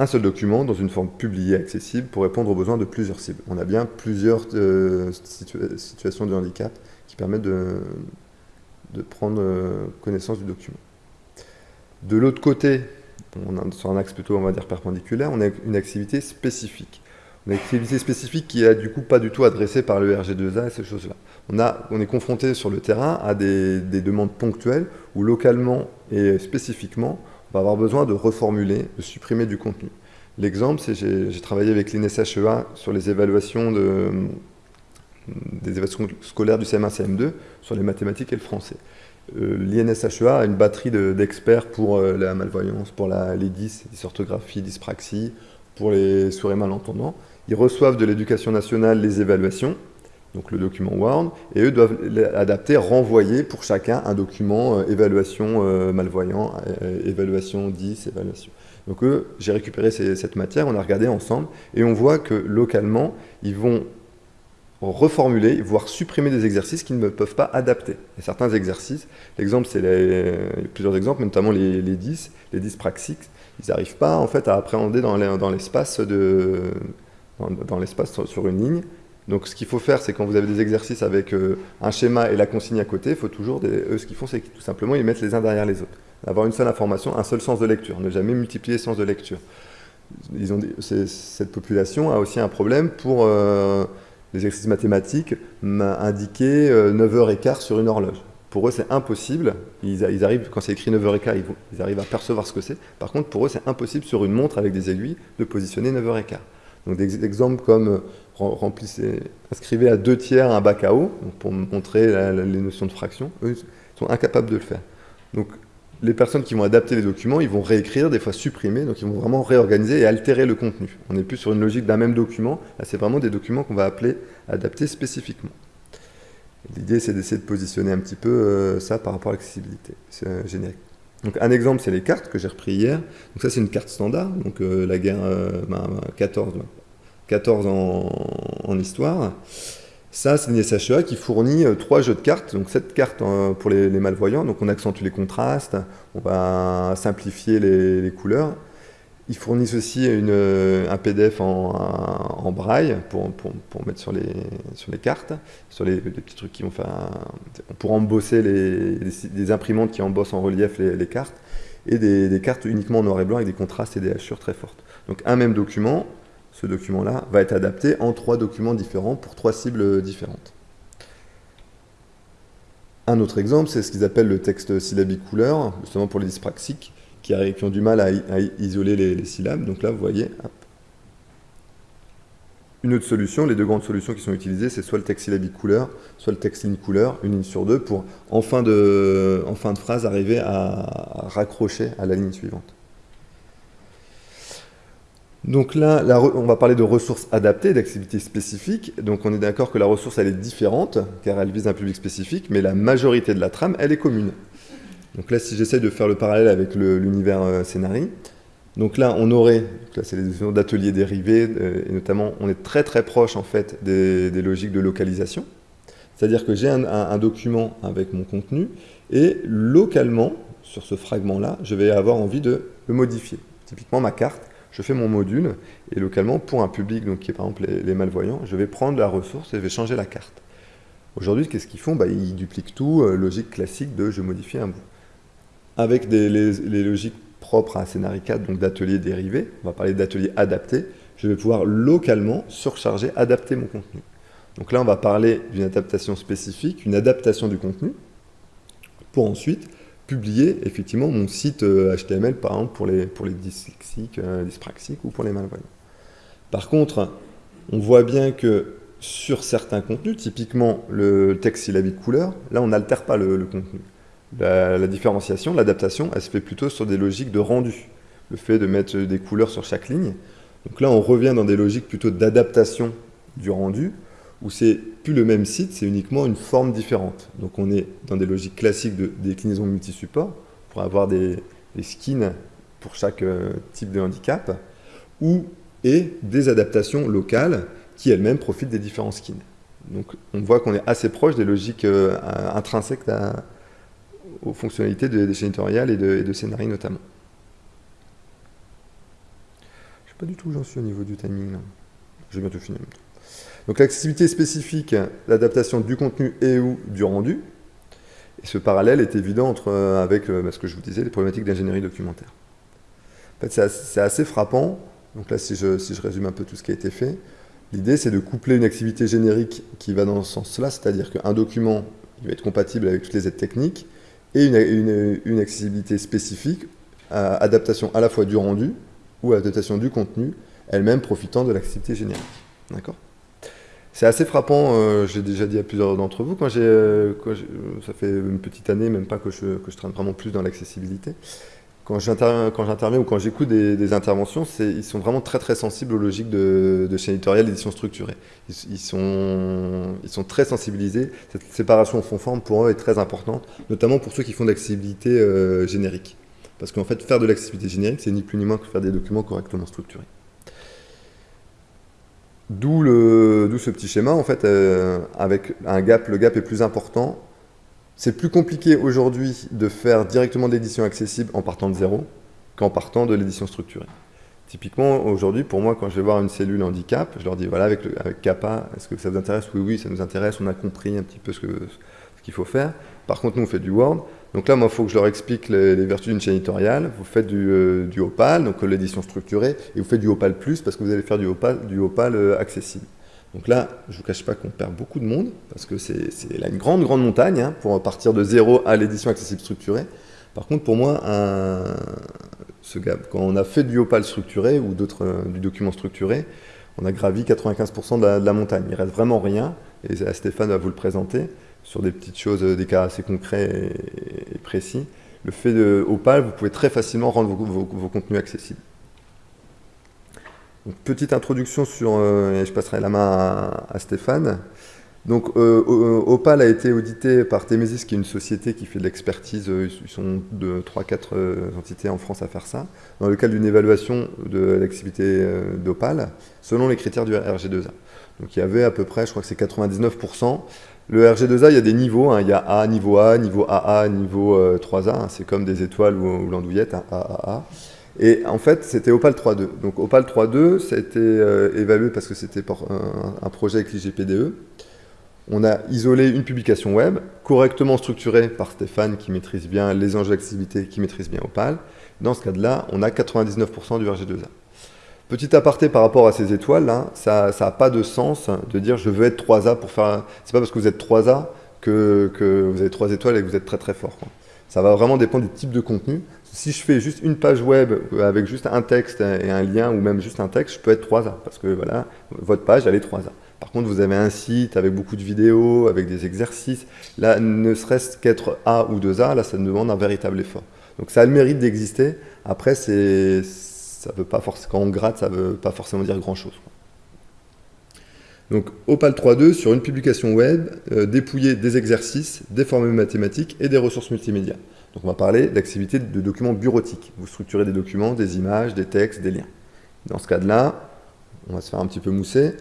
Un seul document dans une forme publiée accessible pour répondre aux besoins de plusieurs cibles. On a bien plusieurs euh, situations de handicap qui permettent de, prendre euh, connaissance du document. De l'autre côté, sur un axe plutôt, on va dire, perpendiculaire, on a une activité spécifique. Une activité spécifique qui est du coup pas du tout adressée par le RG2A et ces choses-là. On, on est confronté sur le terrain à des, demandes ponctuelles où localement et spécifiquement, on va avoir besoin de reformuler, de supprimer du contenu. L'exemple, c'est j'ai travaillé avec l'INSHEA sur les évaluations de, des évaluations scolaires du CM1, CM2 sur les mathématiques et le français. Euh, L'INSHEA a une batterie d'experts pour euh, la malvoyance, pour la, les dys, dysorthographie, dyspraxie, pour les sourds et malentendants. Ils reçoivent de l'éducation nationale les évaluations, donc le document Word, et eux doivent adapter, renvoyer pour chacun un document euh, évaluation malvoyant, évaluation 10, évaluation. Donc eux, j'ai récupéré cette matière, on a regardé ensemble, et on voit que localement, ils vont reformuler, voire supprimer des exercices qui ne peuvent pas adapter. Certains exercices, l'exemple c'est plusieurs exemples, notamment les, les 10, les 10 praxiques, ils n'arrivent pas en fait à appréhender dans l'espace dans, l'espace sur, une ligne. Donc ce qu'il faut faire, c'est quand vous avez des exercices avec euh, un schéma et la consigne à côté, il faut toujours, eux ce qu'ils font, c'est tout simplement ils mettent les uns derrière les autres. Avoir une seule information, un seul sens de lecture, ne jamais multiplier sens de lecture. Cette population a aussi un problème pour euh, les exercices mathématiques m'a indiqué 9h15 euh, sur une horloge. Pour eux, c'est impossible. Ils, arrivent, quand c'est écrit 9h15, ils, ils, arrivent à percevoir ce que c'est. Par contre, pour eux, c'est impossible sur une montre avec des aiguilles de positionner 9h15. Donc des exemples comme euh, inscrivez à deux tiers un bac à eau, pour montrer les notions de fraction, eux sont incapables de le faire. Donc les personnes qui vont adapter les documents, ils vont réécrire, des fois supprimer, donc ils vont vraiment réorganiser et altérer le contenu. On n'est plus sur une logique d'un même document, là c'est vraiment des documents qu'on va appeler adapter spécifiquement. L'idée c'est d'essayer de positionner un petit peu euh, ça par rapport à l'accessibilité, c'est générique. Donc un exemple, c'est les cartes que j'ai repris hier. Donc ça, c'est une carte standard, donc euh, la guerre 14, euh, 14 ben, en, histoire. Ça, c'est une SHEA qui fournit euh, trois jeux de cartes. Donc cette carte pour les, malvoyants, donc on accentue les contrastes, on va simplifier les couleurs. Ils fournissent aussi un PDF en, braille pour, mettre sur les, cartes, sur les, petits trucs qui vont pour embosser les, des imprimantes qui embossent en relief les, cartes, et des, cartes uniquement en noir et blanc avec des contrastes et des hachures très fortes. Donc un même document, ce document-là, va être adapté en trois documents différents pour trois cibles différentes. Un autre exemple, c'est ce qu'ils appellent le texte syllabique couleur, justement pour les dyspraxiques qui, ont du mal à, isoler les, syllabes. Donc là, vous voyez, Une autre solution, les deux grandes solutions qui sont utilisées, c'est soit le texte syllabique couleur, soit le texte ligne couleur, une ligne sur deux, pour en fin de, en fin de phrase arriver à, raccrocher à la ligne suivante. Donc là, on va parler de ressources adaptées, d'activités spécifiques. Donc on est d'accord que la ressource, elle est différente, car elle vise un public spécifique, mais la majorité de la trame, elle est commune. Donc là, si j'essaie de faire le parallèle avec l'univers euh, scénarii, donc là, on aurait, là c'est les notions d'ateliers dérivés, euh, et notamment, on est très très proche en fait des, logiques de localisation. C'est-à-dire que j'ai un, document avec mon contenu, et localement, sur ce fragment-là, je vais avoir envie de le modifier. Typiquement, ma carte, je fais mon module, et localement, pour un public donc, qui est par exemple les, malvoyants, je vais prendre la ressource et je vais changer la carte. Aujourd'hui, qu'est-ce qu'ils font? Bah, Ils dupliquent tout, euh, logique classique de je modifie un bout avec les, logiques propres à Scénarii 4, donc d'ateliers dérivés, on va parler d'ateliers adaptés, je vais pouvoir localement surcharger, adapter mon contenu. Donc là, on va parler d'une adaptation spécifique, une adaptation du contenu, pour ensuite publier effectivement mon site HTML, euh, par exemple, pour les, pour les dyslexiques, euh, dyspraxiques ou pour les malvoyants. Par contre, on voit bien que sur certains contenus, typiquement le texte syllabique couleur, là on n'altère pas le contenu. La, différenciation, l'adaptation, elle se fait plutôt sur des logiques de rendu. Le fait de mettre des couleurs sur chaque ligne. Donc là, on revient dans des logiques plutôt d'adaptation du rendu, où c'est plus le même site, c'est uniquement une forme différente. Donc on est dans des logiques classiques de déclinaison multi-support, pour avoir des, skins pour chaque euh, type de handicap, ou et des adaptations locales qui elles-mêmes profitent des différents skins. Donc on voit qu'on est assez proche des logiques euh, intrinsèques aux fonctionnalités des chaînes éditoriales et de, et notamment. Je ne sais pas du tout où j'en suis au niveau du timing. Je vais bientôt finir. Donc l'accessibilité spécifique, l'adaptation du contenu et ou du rendu. Et ce parallèle est évident entre, euh, avec euh, bah, ce que je vous disais, les problématiques d'ingénierie documentaire. En fait, c'est assez, frappant. Donc là, si je, si je résume un peu tout ce qui a été fait, l'idée c'est de coupler une activité générique qui va dans ce sens-là, c'est-à-dire qu'un document il va être compatible avec toutes les aides techniques, et une, accessibilité spécifique, à adaptation à la fois du rendu ou adaptation du contenu, elle-même profitant de l'accessibilité générique. D'accord? C'est assez frappant, euh, j'ai déjà dit à plusieurs d'entre vous, j'ai, euh, ça fait une petite année, même pas que je, traîne vraiment plus dans l'accessibilité, quand j'interviens ou quand j'écoute des, interventions, ils sont vraiment très très sensibles aux logiques de, de chaîne éditoriale d'édition structurée. Ils, sont, ils sont très sensibilisés. Cette séparation en fond forme pour eux est très importante, notamment pour ceux qui font de l'accessibilité euh, générique. Parce qu'en fait, faire de l'accessibilité générique, c'est ni plus ni moins que faire des documents correctement structurés. D'où ce petit schéma, en fait, euh, avec un gap, le gap est plus important c'est plus compliqué aujourd'hui de faire directement de l'édition accessible en partant de zéro qu'en partant de l'édition structurée. Typiquement, aujourd'hui, pour moi, quand je vais voir une cellule handicap, je leur dis, voilà, avec, avec CAPA, est-ce que ça vous intéresse? Oui, oui, ça nous intéresse, on a compris un petit peu ce qu'il faut faire. Par contre, nous, on fait du Word. Donc là, moi, il faut que je leur explique les, vertus d'une chaîne éditoriale. Vous faites du, euh, du Opal, donc l'édition structurée, et vous faites du Opal Plus parce que vous allez faire du Opal, euh, accessible. Donc là, je ne vous cache pas qu'on perd beaucoup de monde, parce que c'est là une grande, grande montagne, hein, pour partir de zéro à l'édition accessible structurée. Par contre, pour moi, quand on a fait du Opal structuré ou euh, du document structuré, on a gravi 95% de la, montagne. Il reste vraiment rien, et Stéphane va vous le présenter, sur des petites choses, des cas assez concrets et, précis. Le fait de Opal, vous pouvez très facilement rendre vos contenus accessibles petite introduction sur, euh, et je passerai la main à, Stéphane. Donc Opal a été audité par Temesis, qui est une société qui fait de l'expertise, ils sont de 3-4 entités en France à faire ça, dans le cadre d'une évaluation de l'activité d'Opal, selon les critères du RG2A. Donc il y avait à peu près, je crois que c'est 99%. Le RG2A, il y a des niveaux, hein. il y a A, niveau A, niveau AA, niveau 3A, euh, hein. c'est comme des étoiles ou, l'andouillette, hein, AAA. Et en fait, c'était Opal 3.2. Donc Opal 3.2, ça a été euh, évalué parce que c'était un, projet avec l'IGPDE. On a isolé une publication web, correctement structurée par Stéphane, qui maîtrise bien les enjeux d'activité, qui maîtrise bien Opal. Dans ce cas-là, on a 99% du RG2A. Petit aparté par rapport à ces étoiles, hein, ça n'a pas de sens de dire je veux être 3A pour faire... C'est pas parce que vous êtes 3A que, vous avez 3 étoiles et que vous êtes très très fort. Ça va vraiment dépendre du type de contenu. Si je fais juste une page web avec juste un texte et un lien ou même juste un texte, je peux être 3A parce que voilà, votre page elle est 3A. Par contre, vous avez un site avec beaucoup de vidéos, avec des exercices. Là, ne serait-ce qu'être A ou 2A, là, ça demande un véritable effort. Donc ça a le mérite d'exister. Après, c'est ça veut pas forcément, quand on gratte, ça ne veut pas forcément dire grand-chose. Donc Opal 3.2, sur une publication web, euh, dépouiller des exercices, des formules mathématiques et des ressources multimédia. Donc on va parler d'activités de documents bureautiques. Vous structurez des documents, des images, des textes, des liens. Dans ce cas-là, on va se faire un petit peu mousser.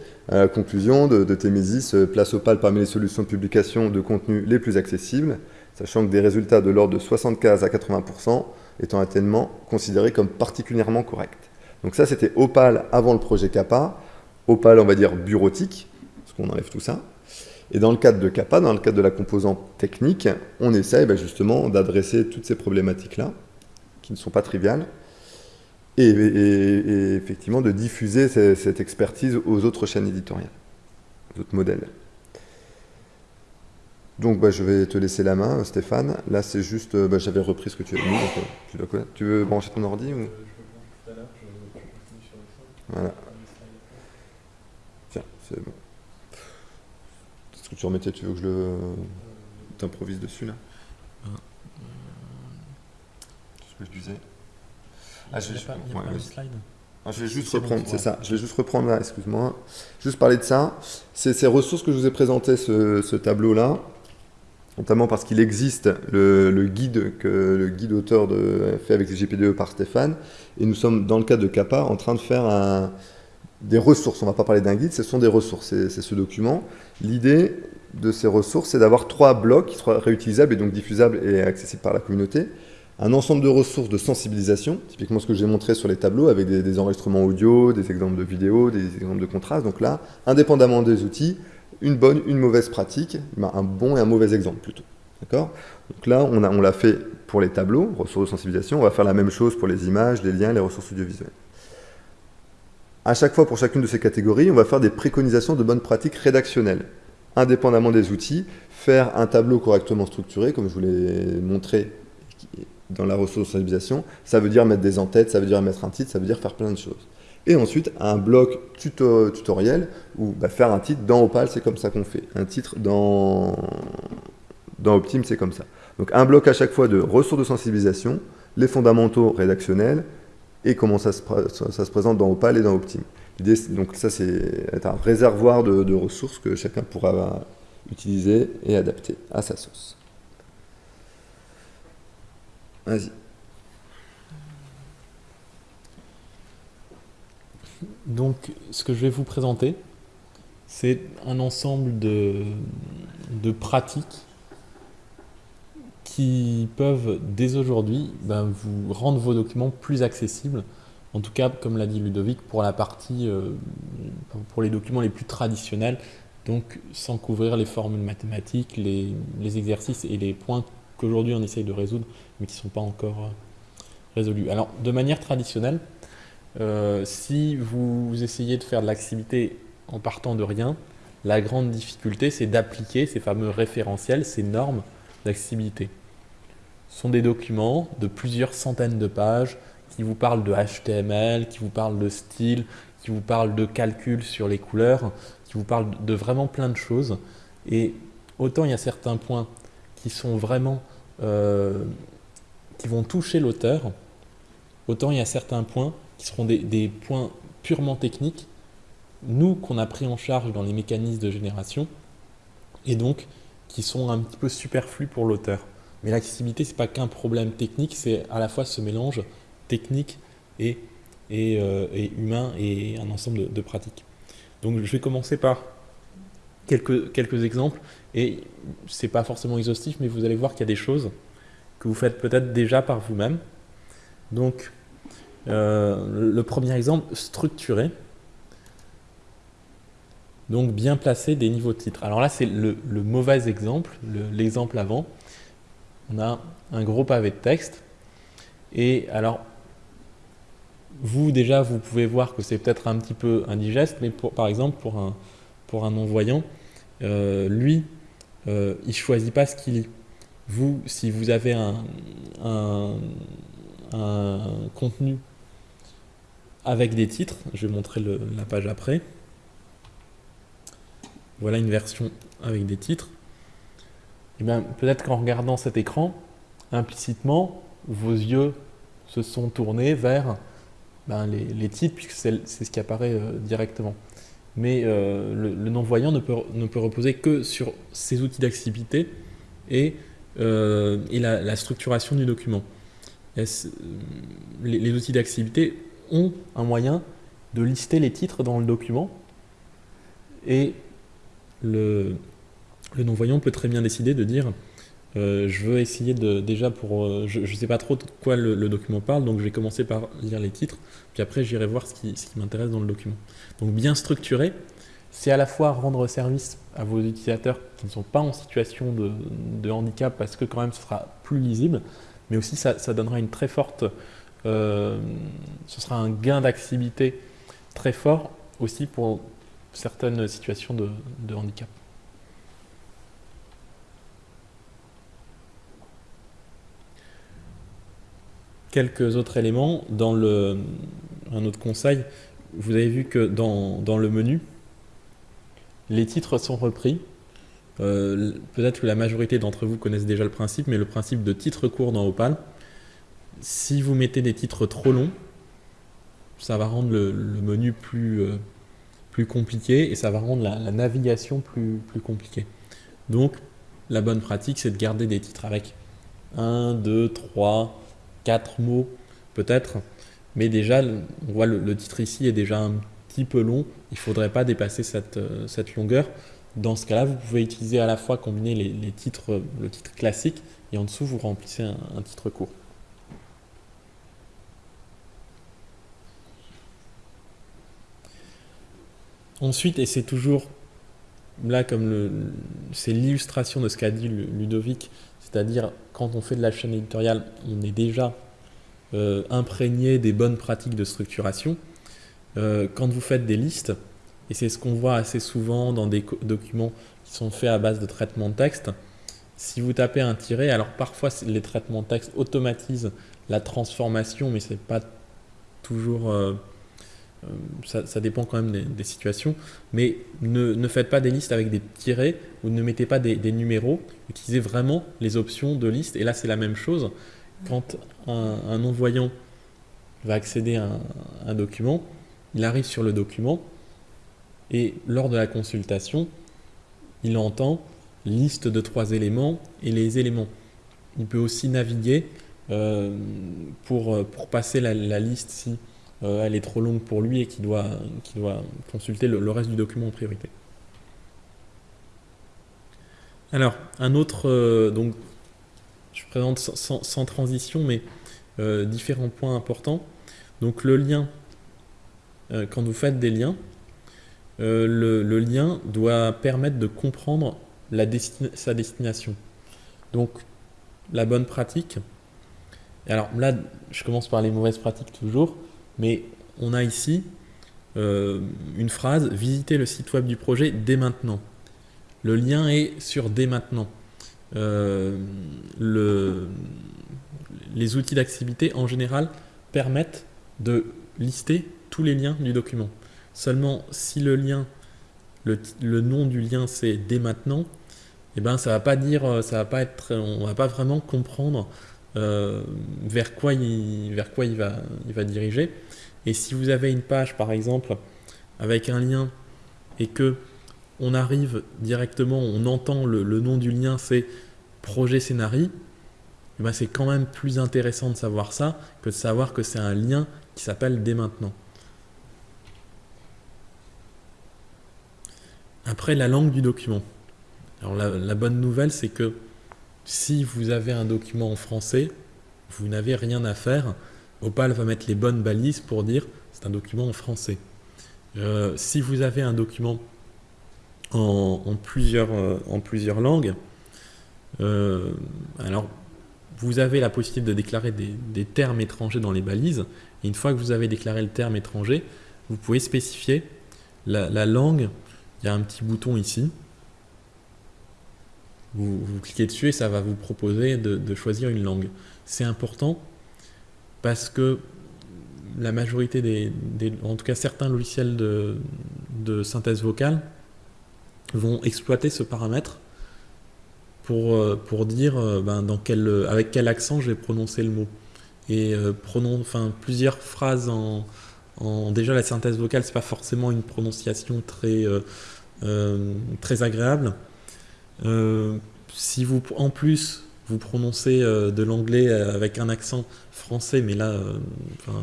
Conclusion de, de euh, place Opal parmi les solutions de publication de contenu les plus accessibles, sachant que des résultats de l'ordre de 75 à 80% étant actuellement considéré comme particulièrement correct. Donc ça, c'était Opal avant le projet Kappa. Opal, on va dire, bureautique, parce qu'on enlève tout ça. Et dans le cadre de Kappa, dans le cadre de la composante technique, on essaye ben, justement d'adresser toutes ces problématiques-là, qui ne sont pas triviales, et, effectivement de diffuser cette expertise aux autres chaînes éditoriales, aux autres modèles. Donc bah, je vais te laisser la main, Stéphane. Là, c'est juste, euh, bah, j'avais repris ce que tu as mis, donc euh, tu dois connaître. Tu veux brancher ton ordi ou? Voilà. Tiens, c'est bon. Ce que tu remettais, tu veux que je le t'improvise dessus là? Ah, Ce que je disais. Ah, je vais, pas, ah, je vais juste reprendre, c'est ça. Je vais juste reprendre là, excuse-moi. Juste parler de ça. C'est ces ressources que je vous ai présentées, ce, ce tableau là notamment parce qu'il existe le, guide que le guide auteur fait avec les GPDE par Stéphane, et nous sommes dans le cadre de CAPA en train de faire des ressources, on ne va pas parler d'un guide, ce sont des ressources, c'est ce document. L'idée de ces ressources, c'est d'avoir trois blocs qui soient réutilisables et donc diffusables et accessibles par la communauté. Un ensemble de ressources de sensibilisation, typiquement ce que j'ai montré sur les tableaux avec des, des enregistrements audio, des exemples de vidéos, des exemples de contraste. Donc là, indépendamment des outils, une bonne, une mauvaise pratique, ben, un bon et un mauvais exemple plutôt. Donc là, on l'a fait pour les tableaux, ressources de sensibilisation, on va faire la même chose pour les images, les liens, les ressources audiovisuelles. À chaque fois, pour chacune de ces catégories, on va faire des préconisations de bonnes pratiques rédactionnelles. Indépendamment des outils, faire un tableau correctement structuré, comme je vous l'ai montré dans la ressource de sensibilisation, ça veut dire mettre des en-têtes, ça veut dire mettre un titre, ça veut dire faire plein de choses. Et ensuite, un bloc tutoriel où bah, faire un titre dans Opal, c'est comme ça qu'on fait. Un titre dans, dans Optim, c'est comme ça. Donc un bloc à chaque fois de ressources de sensibilisation, les fondamentaux rédactionnels et comment ça se, présente dans Opal et dans Optim. donc ça, c'est un réservoir de, de ressources que chacun pourra utiliser et adapter à sa sauce. Vas-y. Donc, ce que je vais vous présenter, c'est un ensemble de, pratiques qui peuvent, dès aujourd'hui, ben, vous rendre vos documents plus accessibles. En tout cas, comme l'a dit Ludovic, pour la partie, euh, pour les documents les plus traditionnels, donc sans couvrir les formules mathématiques, les, les exercices et les points qu'aujourd'hui on essaye de résoudre, mais qui ne sont pas encore euh, résolus. Alors, de manière traditionnelle, euh, si vous essayez de faire de l'activité en partant de rien, la grande difficulté, c'est d'appliquer ces fameux référentiels, ces normes d'accessibilité. Ce sont des documents de plusieurs centaines de pages qui vous parlent de HTML, qui vous parlent de style, qui vous parlent de calcul sur les couleurs, qui vous parlent de vraiment plein de choses. Et autant il y a certains points qui sont vraiment, euh, qui vont toucher l'auteur, autant il y a certains points qui seront des, points purement techniques, nous qu'on a pris en charge dans les mécanismes de génération, et donc qui sont un petit peu superflus pour l'auteur. Mais l'accessibilité, ce n'est pas qu'un problème technique, c'est à la fois ce mélange technique et, et, euh, humain et un ensemble de, pratiques. Donc je vais commencer par quelques, quelques exemples, et ce n'est pas forcément exhaustif, mais vous allez voir qu'il y a des choses que vous faites peut-être déjà par vous-même. Donc, euh, le premier exemple, structuré. Donc, bien placer des niveaux de titre. Alors là, c'est le, mauvais exemple, l'exemple avant. On a un gros pavé de texte. Et alors, vous, déjà, vous pouvez voir que c'est peut-être un petit peu indigeste, mais par exemple, pour un, pour un non-voyant, euh, lui, euh, il ne choisit pas ce qu'il lit. Vous, si vous avez un, un, contenu avec des titres, je vais montrer la page après. Voilà une version avec des titres. Et eh bien, peut-être qu'en regardant cet écran, implicitement, vos yeux se sont tournés vers ben, les, titres, puisque c'est ce qui apparaît euh, directement. Mais euh, le, non-voyant ne peut, ne peut reposer que sur ces outils d'accessibilité et, euh, et la, structuration du document. Les, les, outils d'accessibilité ont un moyen de lister les titres dans le document. Et le, non-voyant peut très bien décider de dire euh, je veux essayer de déjà pour euh, je ne sais pas trop de quoi le, document parle donc je vais commencer par lire les titres puis après j'irai voir ce qui, m'intéresse dans le document. Donc bien structuré c'est à la fois rendre service à vos utilisateurs qui ne sont pas en situation de, handicap parce que quand même ce sera plus lisible mais aussi ça, donnera une très forte ce sera un gain d'accessibilité très fort aussi pour certaines situations de, handicap quelques autres éléments. Dans un autre conseil, vous avez vu que dans, dans le menu, les titres sont repris. Euh, peut-être que la majorité d'entre vous connaissent déjà le principe, mais le principe de titre court dans Opal. Si vous mettez des titres trop longs, ça va rendre le, menu plus, euh, plus compliqué et ça va rendre la, navigation plus, plus compliquée. Donc, la bonne pratique, c'est de garder des titres avec 1, 2, 3, quatre mots peut-être, mais déjà, on voit le, titre ici est déjà un petit peu long, il ne faudrait pas dépasser cette, euh, cette longueur. Dans ce cas-là, vous pouvez utiliser à la fois combiner les, titres, le titre classique et en dessous vous remplissez un, titre court. Ensuite, et c'est toujours là comme c'est l'illustration de ce qu'a dit Ludovic, c'est-à-dire quand on fait de la chaîne éditoriale, on est déjà euh, imprégné des bonnes pratiques de structuration. Euh, quand vous faites des listes, et c'est ce qu'on voit assez souvent dans des documents qui sont faits à base de traitement de texte, si vous tapez un tiret, alors parfois les traitements de texte automatisent la transformation, mais c'est pas toujours... Euh, ça, dépend quand même des, situations, mais ne, faites pas des listes avec des tirets ou ne mettez pas des, numéros, utilisez vraiment les options de liste, et là c'est la même chose, quand un, non-voyant va accéder à un, document, il arrive sur le document et lors de la consultation, il entend liste de trois éléments et les éléments. Il peut aussi naviguer euh, pour, pour passer la, liste si euh, elle est trop longue pour lui et qu'il doit, doit consulter le, reste du document en priorité. Alors, un autre, euh, donc je présente sans, transition, mais euh, différents points importants. Donc le lien, quand vous faites des liens, le, lien doit permettre de comprendre la sa destination. Donc la bonne pratique, alors là je commence par les mauvaises pratiques toujours, mais on a ici une phrase, visitez le site web du projet dès maintenant. Le lien est sur dès maintenant. Euh, le, les outils d'accessibilité en général permettent de lister tous les liens du document. Seulement si le lien, le, nom du lien c'est dès maintenant, eh ben ça va pas dire, ça va pas être, on va pas vraiment comprendre euh, vers quoi il, va, il va diriger. Et si vous avez une page par exemple avec un lien et que on arrive directement, on entend le, nom du lien, c'est projet scénarii, eh ben c'est quand même plus intéressant de savoir ça que de savoir que c'est un lien qui s'appelle dès maintenant. Après, la langue du document. Alors la, bonne nouvelle, c'est que si vous avez un document en français, vous n'avez rien à faire. Opal va mettre les bonnes balises pour dire c'est un document en français. Euh, si vous avez un document en, plusieurs, euh, en plusieurs langues, euh, alors vous avez la possibilité de déclarer des, termes étrangers dans les balises. Et une fois que vous avez déclaré le terme étranger, vous pouvez spécifier la langue il y a un petit bouton ici. Vous, cliquez dessus et ça va vous proposer de, choisir une langue. C'est important parce que la majorité des, en tout cas certains logiciels de, synthèse vocale vont exploiter ce paramètre pour, euh, pour dire euh, ben, dans quel, avec quel accent je vais prononcer le mot. Et euh, enfin, plusieurs phrases en, déjà la synthèse vocale, c'est pas forcément une prononciation très, très agréable. Euh, si vous, en plus, vous prononcez de l'anglais avec un accent français, mais là,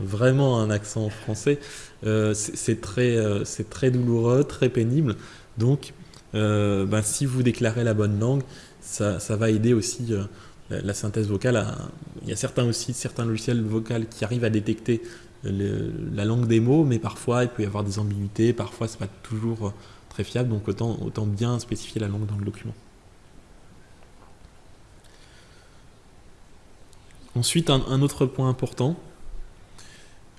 vraiment un accent français, c'est très, très douloureux, très pénible. Donc, bah, si vous déclarez la bonne langue, ça, va aider aussi la, synthèse vocale. il y a certains aussi, certains logiciels vocaux qui arrivent à détecter la langue des mots, mais parfois il peut y avoir des ambiguïtés, parfois c'est pas toujours très fiable, donc autant bien spécifier la langue dans le document. Ensuite, un, autre point important,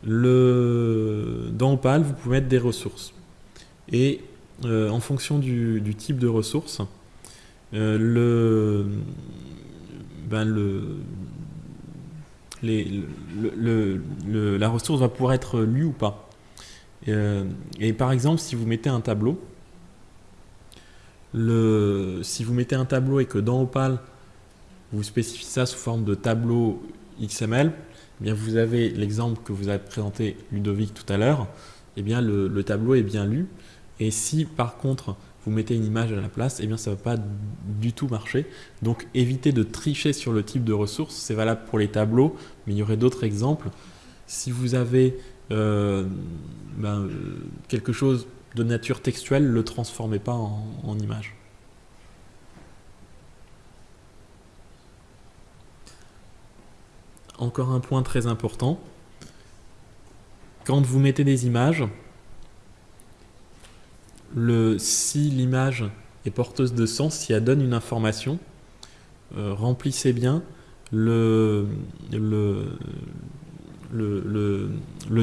le, dans Opal, vous pouvez mettre des ressources. Et euh, en fonction du, type de ressource, euh, ben la ressource va pouvoir être lue ou pas. Euh, et par exemple, si vous mettez un tableau, le, si vous mettez un tableau et que dans Opal, vous spécifiez ça sous forme de tableau XML, eh bien vous avez l'exemple que vous avez présenté Ludovic tout à l'heure, eh bien le, tableau est bien lu. Et si par contre vous mettez une image à la place, eh bien ça ne va pas du tout marcher. Donc évitez de tricher sur le type de ressource, c'est valable pour les tableaux, mais il y aurait d'autres exemples. Si vous avez euh, ben, euh, quelque chose de nature textuelle, ne le transformez pas en, image. Encore un point très important. Quand vous mettez des images, si l'image est porteuse de sens, si elle donne une information, euh, remplissez bien le,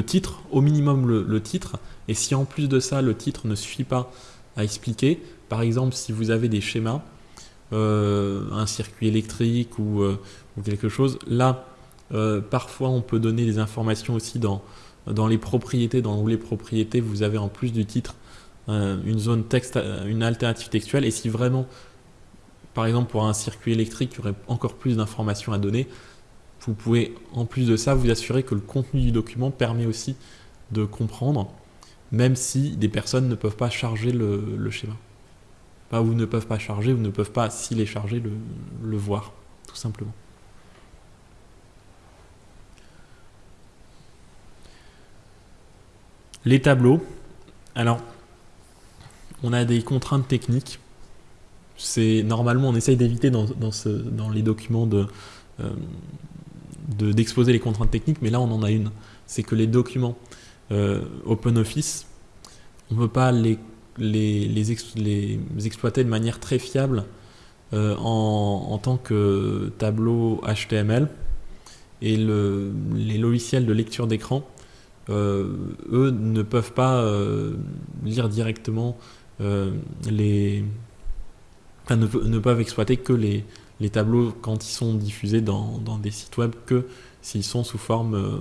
titre, au minimum le, titre, et si en plus de ça, le titre ne suffit pas à expliquer, par exemple, si vous avez des schémas, euh, un circuit électrique ou, euh, quelque chose, là, euh, parfois on peut donner des informations aussi dans, dans les propriétés, dans les propriétés, vous avez en plus du titre une zone texte, une alternative textuelle, et si vraiment, par exemple pour un circuit électrique, il y aurait encore plus d'informations à donner, vous pouvez en plus de ça vous assurer que le contenu du document permet aussi de comprendre même si des personnes ne peuvent pas charger le, schéma. Ou ne peuvent pas charger, ou ne peuvent pas, s'il est chargé, le, voir, tout simplement. Les tableaux. Alors, on a des contraintes techniques. C'est normalement, on essaye d'éviter dans, les documents euh, de d'exposer les contraintes techniques, mais là on en a une. C'est que les documents euh, OpenOffice, on ne peut pas les, exploiter de manière très fiable euh, en, tant que tableau HTML. Et les logiciels de lecture d'écran, eux, ne peuvent pas lire directement les... Enfin, ne, peuvent exploiter que les, les tableaux quand ils sont diffusés dans, dans des sites web que s'ils sont sous forme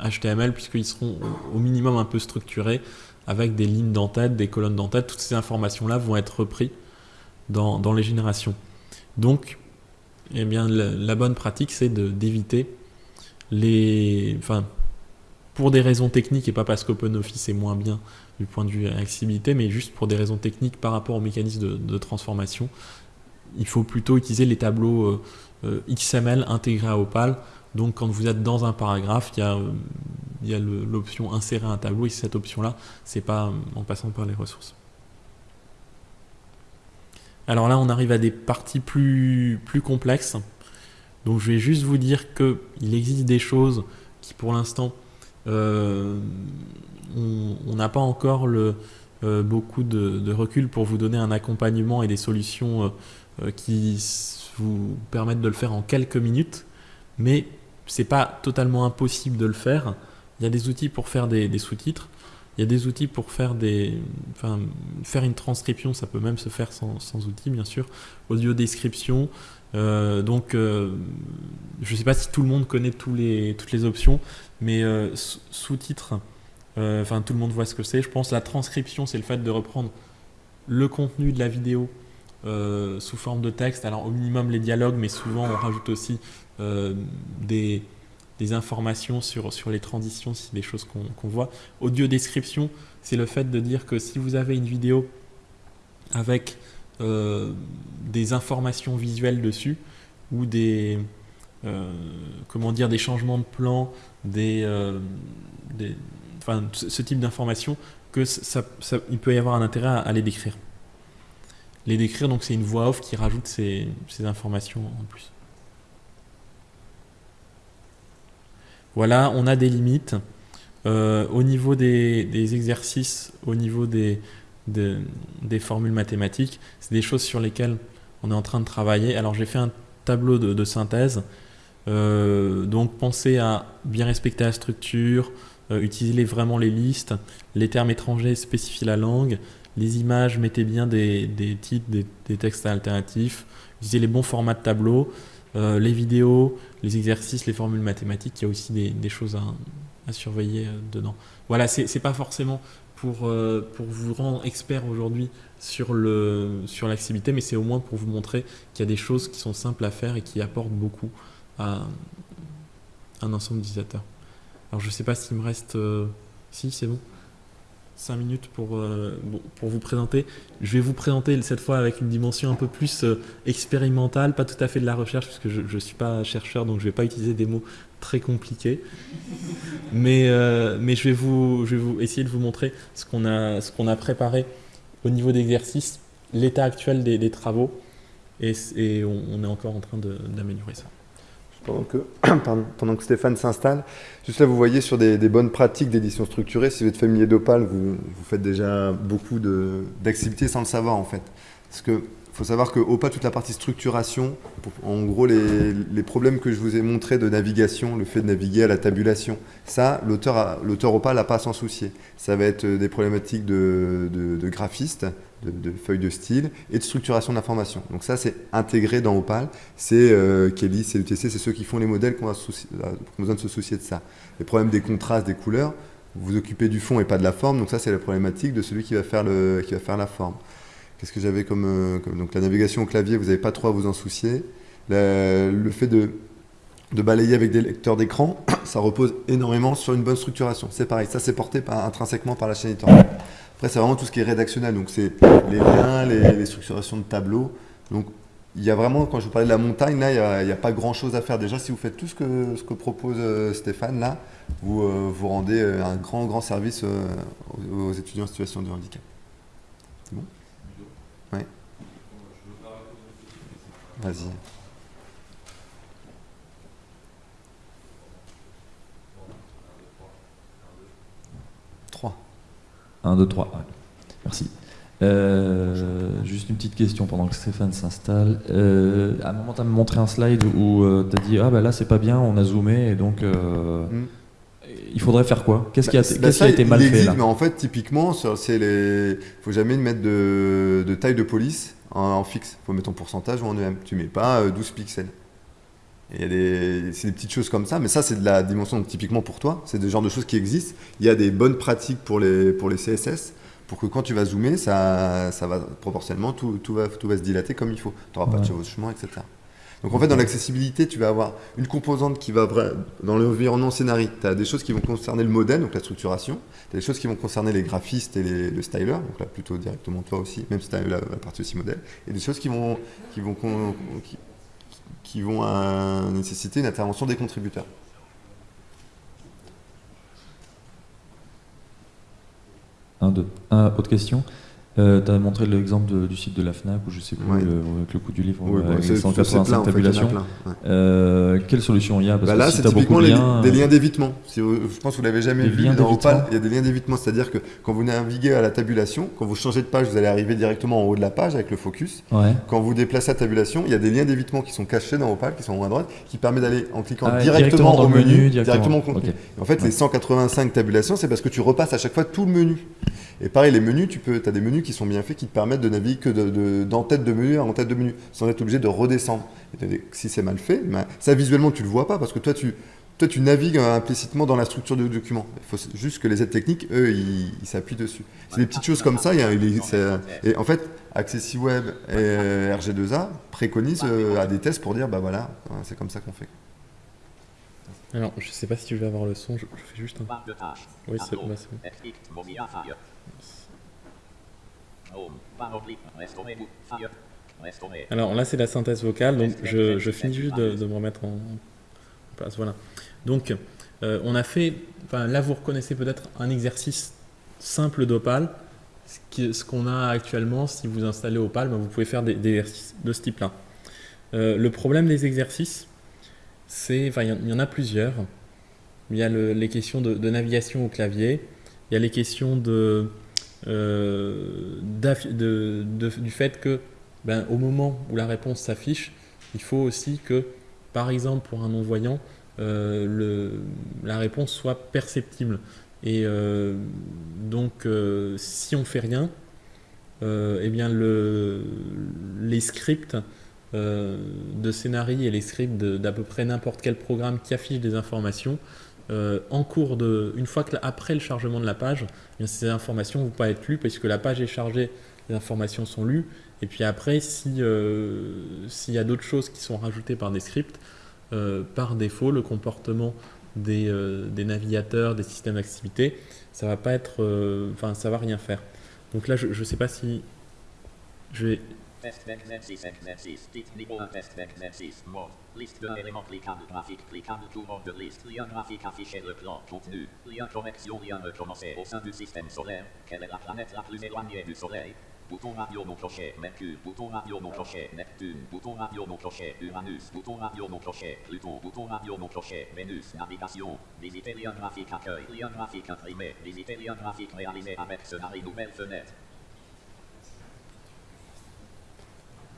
HTML, euh, puisqu'ils seront au minimum un peu structurés, avec des lignes d'entête, des colonnes d'entête, toutes ces informations-là vont être reprises dans, les générations. Donc, eh bien, la, bonne pratique, c'est d'éviter les... Enfin, pour des raisons techniques et pas parce qu'OpenOffice est moins bien, du point de vue accessibilité, mais juste pour des raisons techniques par rapport au mécanisme de, transformation, il faut plutôt utiliser les tableaux XML intégrés à Opal. Donc quand vous êtes dans un paragraphe, il y a, a l'option insérer un tableau et cette option-là, c'est pas en passant par les ressources. Alors là, on arrive à des parties plus, plus complexes. Donc je vais juste vous dire qu'il existe des choses qui pour l'instant, euh, on n'a pas encore euh, beaucoup de, recul pour vous donner un accompagnement et des solutions euh, qui vous permettent de le faire en quelques minutes. Mais c'est pas totalement impossible de le faire. Il y a des outils pour faire des sous-titres. Il y a des outils pour faire une transcription, ça peut même se faire sans, sans outils, bien sûr. Audio description. Euh, donc, euh, je ne sais pas si tout le monde connaît toutes les options, mais euh, sous-titres, enfin, tout le monde voit ce que c'est. Je pense la transcription, c'est le fait de reprendre le contenu de la vidéo sous forme de texte. Alors, au minimum, les dialogues, mais souvent, on rajoute aussi des informations sur, les transitions, si des choses qu'on voit. Audio description, c'est le fait de dire que si vous avez une vidéo avec euh, des informations visuelles dessus ou des, euh, comment dire, des changements de plan, des, euh, enfin, ce type d'informations, que il peut y avoir un intérêt à, les décrire. Les décrire, donc c'est une voix off qui rajoute ces, informations en plus. Voilà, on a des limites. Au niveau des, exercices, au niveau des, des, formules mathématiques, c'est des choses sur lesquelles on est en train de travailler. Alors j'ai fait un tableau de, synthèse. Euh, donc pensez à bien respecter la structure, euh, utilisez vraiment les listes, les termes étrangers spécifient la langue, les images, mettez bien des, titres, des, textes alternatifs, utilisez les bons formats de tableau. Euh, les vidéos, les exercices, les formules mathématiques, il y a aussi des, choses à, surveiller euh, dedans. Voilà, c'est pas forcément pour, euh, pour vous rendre expert aujourd'hui sur l'accessibilité, sur mais c'est au moins pour vous montrer qu'il y a des choses qui sont simples à faire et qui apportent beaucoup à un ensemble d'utilisateurs. Alors je sais pas s'il me reste... si, c'est bon 5 minutes pour, euh, pour vous présenter. Je vais vous présenter cette fois avec une dimension un peu plus euh, expérimentale, pas tout à fait de la recherche, puisque je ne suis pas chercheur, donc je ne vais pas utiliser des mots très compliqués. Mais, euh, mais je, vais vous, je vais vous essayer de vous montrer ce qu'on a, ce a préparé au niveau d'exercice, l'état actuel des, travaux, et on, est encore en train d'améliorer ça pendant que, pendant que Stéphane s'installe. Juste là, vous voyez sur des, bonnes pratiques d'édition structurée, si vous êtes familier d'Opal, vous, faites déjà beaucoup d'activités sans le savoir en fait. Parce que faut savoir que OPA, toute la partie structuration, en gros les, les, problèmes que je vous ai montrés de navigation, le fait de naviguer à la tabulation, ça, l'auteur OPA n'a pas à s'en soucier. Ça va être des problématiques de, de, de graphiste, de, feuilles de style et de structuration d'information. Donc ça, c'est intégré dans Opal. C'est euh, Kelly, c'est l'UTC, c'est ceux qui font les modèles qu'on a, a, besoin de se soucier de ça. Les problèmes des contrastes, des couleurs, vous vous occupez du fond et pas de la forme. Donc ça, c'est la problématique de celui qui va faire, la forme. Qu'est-ce que j'avais comme, euh, Donc la navigation au clavier, vous n'avez pas trop à vous en soucier. le fait de, de balayer avec des lecteurs d'écran, ça repose énormément sur une bonne structuration. C'est pareil, ça c'est porté intrinsèquement par la chaîne éditoriale. Après, c'est vraiment tout ce qui est rédactionnel, donc c'est les liens, les, structurations de tableaux. Donc, il y a vraiment, quand je vous parlais de la montagne, là, il n'y a, pas grand-chose à faire. Déjà, si vous faites tout ce que, ce que propose euh, Stéphane, là, vous, euh, vous rendez euh, un grand, grand service aux, étudiants en situation de handicap. C'est bon? Oui. Vas-y. 1, 2, 3. Merci. Euh, juste une petite question pendant que Stéphane s'installe. Euh, à un moment, tu as montré un slide où euh, tu as dit Ah, bah là, c'est pas bien, on a zoomé, et donc. Mm. Il faudrait faire quoi? Qu'est-ce qui a, bah, qui a été mal fait là? mais En fait, typiquement, c'est les. faut jamais mettre de, de taille de police en, fixe. Il faut mettre en pourcentage ou en EM. Tu mets pas 12 pixels. Il y a des, c'est des petites choses comme ça, mais ça c'est de la dimension typiquement pour toi, c'est des genres de choses qui existent. Il y a des bonnes pratiques pour les, pour les CSS, pour que quand tu vas zoomer, ça, ça va proportionnellement, tout, tout, va, tout va se dilater comme il faut. Tu n'auras pas de chevauchement, etc. Donc en fait, dans l'accessibilité, tu vas avoir une composante qui va dans l'environnement scénario. Tu as des choses qui vont concerner le modèle, donc la structuration. Tu as des choses qui vont concerner les graphistes et les- le styler, donc là plutôt directement toi aussi, même si tu as la, la partie aussi modèle. Et des choses qui vont, qui vont, qui, qui vont nécessiter une intervention des contributeurs. Autre question? Euh, tu as montré l'exemple du site de la FNAC ou je sais plus, Ouais. avec le coût du livre, Oui, euh, avec c'est 185 plein, en fait, tabulations. ouais. Euh, quelle solution il y a? Parce Bah que là, si c'est typiquement les, liens, des liens d'évitement. Si je pense que vous l'avez jamais Des vu dans. Opal. Il y a des liens d'évitement, c'est-à-dire que quand vous naviguez à la tabulation, quand vous changez de page, vous allez arriver directement en haut de la page avec le focus. Ouais. Quand vous déplacez à tabulation, il y a des liens d'évitement qui sont cachés dans Opal, qui sont en haut à droite, qui permettent d'aller en cliquant Ah, directement, au menu, directement. directement au contenu. En fait, Ouais. les 185 tabulations, c'est parce que tu repasses à chaque fois tout le menu. Et pareil, les menus, tu peux, as des menus qui sont bien faits, qui te permettent de naviguer que de- de- d'en-tête de menu à en-tête de menu, sans être obligé de redescendre. Et si c'est mal fait, ben, ça visuellement, tu le vois pas, parce que toi, tu, toi, tu navigues euh, implicitement dans la structure du document. Il faut juste que les aides techniques, eux, ils s'appuient dessus. C'est des petites choses comme ça. il y a- il est- c'est- et en fait, AccessiWeb et euh, RG2A préconisent euh, à des tests pour dire, bah voilà, c'est comme ça qu'on fait. Alors, je sais pas si tu veux avoir le son, je, je fais juste un. Oui, c'est bah, c'est bon. Restaurer. Alors là, c'est la synthèse vocale, donc je, je finis juste de, de me remettre en, en place. Voilà. Donc, euh, on a fait, enfin, là, vous reconnaissez peut-être un exercice simple d'Opal. Ce qu'on a actuellement, si vous installez Opal, ben, vous pouvez faire des, des exercices de ce type-là. Euh, le problème des exercices, c'est, enfin, il y en- il y, en a plusieurs. Il y a le- les questions de, de navigation au clavier, il y a les questions euh, de- du fait que ben, au moment où la réponse s'affiche, il faut aussi que, par exemple, pour un non-voyant, euh, la réponse soit perceptible. Et euh, donc, si on fait rien, eh bien le, les scripts de scénarii et les scripts d'à peu près n'importe quel programme qui affiche des informations, euh, en cours de, une fois que après le chargement de la page, eh bien, ces informations ne vont pas être lues parce que la page est chargée, les informations sont lues, et puis après, si, euh, s'il y a d'autres choses qui sont rajoutées par des scripts, euh, par défaut, le comportement des, navigateurs, des systèmes d'activité, ça va pas être, enfin, ça va rien faire. Donc là, je ne sais pas si je vais. Test d'exercice, exercice. Titre niveau 1, test d'exercice. Mode. Liste de éléments cliquables, graphique, cliquable, tour de liste. Lien graphique affiché, le plan, contenu. Lien correction, lien recommencer. Au sein du système solaire, quelle est la planète la plus éloignée du Soleil Bouton radio non coché, Mercure, bouton radio non coché, Neptune, bouton radio non coché, Uranus, bouton radio non coché, Pluton, bouton radio non coché, Vénus, navigation, visiter lien graphique accueil, lien graphique imprimé, visiter lien graphique réalisé avec scénario nouvelle fenêtre.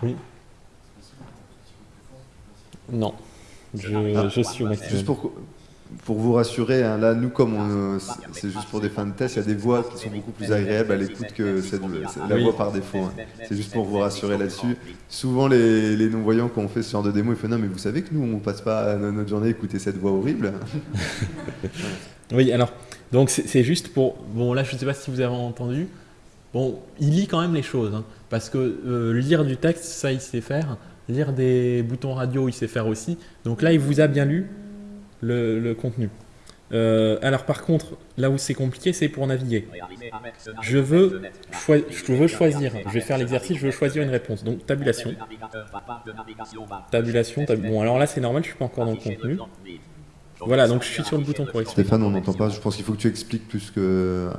Oui. Non. Je, je suis au maximum. Juste pour, pour vous rassurer, hein, là, nous, comme on, euh, c'est- juste pour des fins de test, il y a des voix qui sont beaucoup plus agréables à l'écoute que cette- la voix par défaut. hein. C'est juste pour vous rassurer là-dessus. Souvent, les, les non-voyants, quand on fait ce genre de démo, ils font Non, mais vous savez que nous, on passe pas notre journée à écouter cette voix horrible. Oui, alors, donc c'est c'est juste pour. Bon, là, je ne sais pas si vous avez entendu. Bon, il lit quand même les choses. hein, parce que euh, lire du texte, ça, il sait faire. Lire des boutons radio, il sait faire aussi. Donc là, il vous a bien lu le, contenu. Euh, alors, par contre, là où c'est compliqué, c'est pour naviguer. Je veux, je veux choisir. Je vais faire l'exercice, je veux choisir une réponse. Donc, tabulation. Tabulation, tab- Bon, alors là, c'est normal, je suis pas encore dans le contenu. Voilà, donc je suis sur le bouton correction. Stéphane, on n'entend pas. Je pense qu'il faut que tu expliques plus que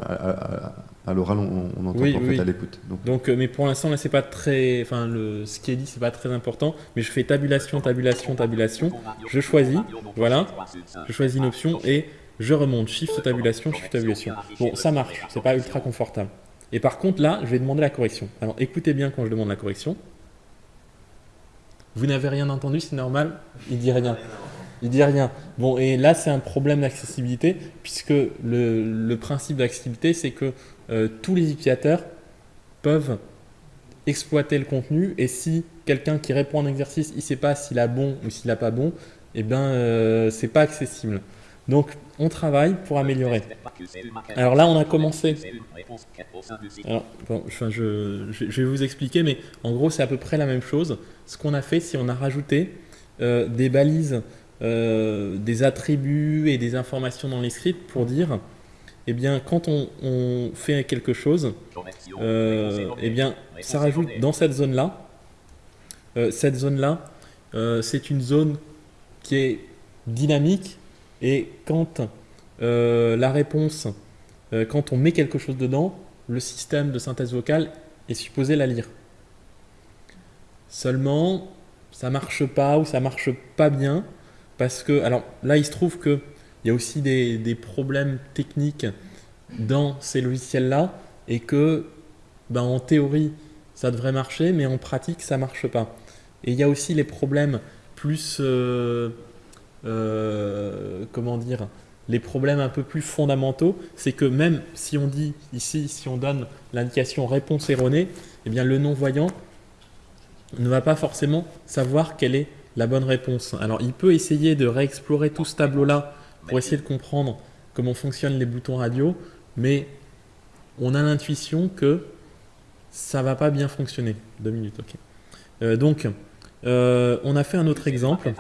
à, l'oral, on, on entend Oui, en oui. fait à l'écoute. Donc, Donc, euh, mais pour l'instant, là, c'est pas très. Enfin, le, ce qui est dit, c'est pas très important. Mais je fais tabulation, tabulation, tabulation. Je choisis. Voilà. Je choisis une option et je remonte. Shift tabulation, shift tabulation. Bon, ça marche. C'est pas ultra confortable. Et par contre, là, je vais demander la correction. Alors, écoutez bien quand je demande la correction. Vous n'avez rien entendu, c'est normal Il dit rien. Il dit rien. Bon, et là, c'est un problème d'accessibilité, puisque le, le principe d'accessibilité, c'est que euh, tous les utilisateurs peuvent exploiter le contenu, et si quelqu'un qui répond à un exercice, il ne sait pas s'il a bon ou s'il n'a pas bon, eh bien, euh, c'est pas accessible. Donc, on travaille pour améliorer. Alors là, on a commencé. Alors, bon, je, vais vous expliquer, mais en gros, c'est à peu près la même chose. Ce qu'on a fait, c'est on a rajouté euh, des balises, des attributs et des informations dans les scripts pour dire, eh bien, quand on, fait quelque chose, euh, eh bien, ça rajoute dans cette zone-là. euh, cette zone-là, euh, c'est une zone qui est dynamique et quand euh, la réponse, quand on met quelque chose dedans, le système de synthèse vocale est supposé la lire. Seulement, ça marche pas ou ça marche pas bien parce que, alors là, il se trouve que il y a aussi des, des problèmes techniques dans ces logiciels-là et que, ben, en théorie, ça devrait marcher, mais en pratique, ça marche pas. Et il y a aussi les problèmes plus, euh, euh, comment dire, les problèmes un peu plus fondamentaux, c'est que même si on dit ici, si on donne l'indication réponse erronée, eh bien le non-voyant ne va pas forcément savoir quelle est la bonne réponse. Alors il peut essayer de réexplorer tout ce tableau-là pour essayer de comprendre comment fonctionnent les boutons radio, mais on a l'intuition que ça va pas bien fonctionner. Deux minutes, ok. Euh, donc, euh, on a fait un autre exemple.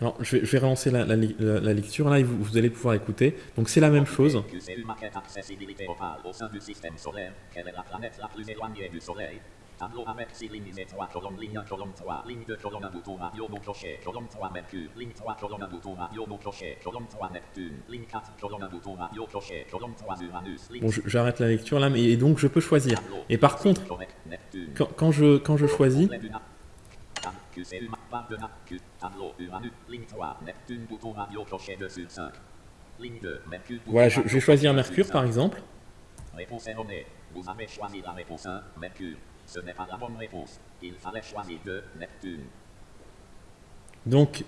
Alors, je vais, relancer la, lecture là vous allez pouvoir écouter. Donc, c'est la même chose. QCU maquette accessibilité vocale au sein du système solaire. Quelle est la planète la plus éloignée du Soleil Tableau avec 6 lignes et 3 colonnes, ligne 1, colonne 3, ligne 2, colonne 1, bouton radio, non clocher, colonne 3, Mercure, ligne 3, colonne 1, bouton radio, non clocher, colonne 3, Neptune, ligne 4, colonne 1, bouton radio, clocher, colonne 3, Uranus, ligne Bon, je- j'arrête la lecture là, mais donc je peux choisir. Et par contre, quand, je, quand je choisis, complet du na- Tab- QCU ma- barre de na- Q- tableau, Uranus, ligne 3, Neptune, bouton radio, clocher 2 sur 5. Ligne 2, Mercure, bouton voilà, je, vais choisir Mercure 2 sur par 5. exemple. Réponse erronée. Vous avez choisi la réponse 1, Mercure. Ce n'est pas la bonne réponse. Il fallait choisir 2, Neptune. Donc,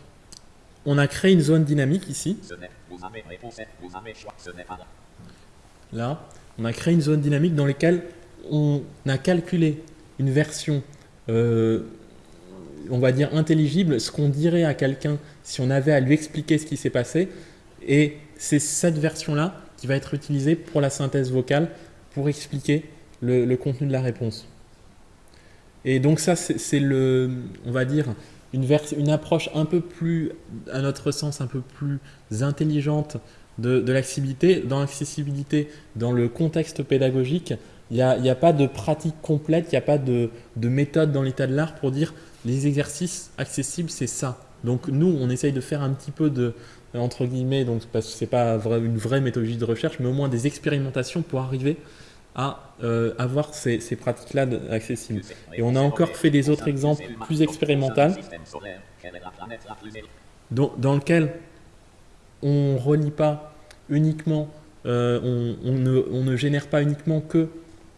on a créé une zone dynamique ici. Ce n'est, vous avez réponse, vous avez choisi, ce n'est pas la. Là, on a créé une zone dynamique dans laquelle on a calculé une version, euh, on va dire intelligible, ce qu'on dirait à quelqu'un si on avait à lui expliquer ce qui s'est passé. Et c'est cette version-là qui va être utilisée pour la synthèse vocale, pour expliquer le, le contenu de la réponse. Et donc ça, c'est le, on va dire, une, approche un peu plus, à notre sens, un peu plus intelligente de, l'accessibilité. Dans l'accessibilité, dans le contexte pédagogique, il n'y a, pas de pratique complète, il n'y a pas de, de méthode dans l'état de l'art pour dire les exercices accessibles, c'est ça. Donc nous, on essaye de faire un petit peu de, entre guillemets, donc parce que c'est pas vrai- une vraie méthodologie de recherche, mais au moins des expérimentations pour arriver à euh, avoir ces, ces pratiques-là accessibles. Et on a encore fait des autres exemples plus expérimentaux. Dans, dans lequel on relie pas uniquement, euh, on, on ne, on ne génère pas uniquement que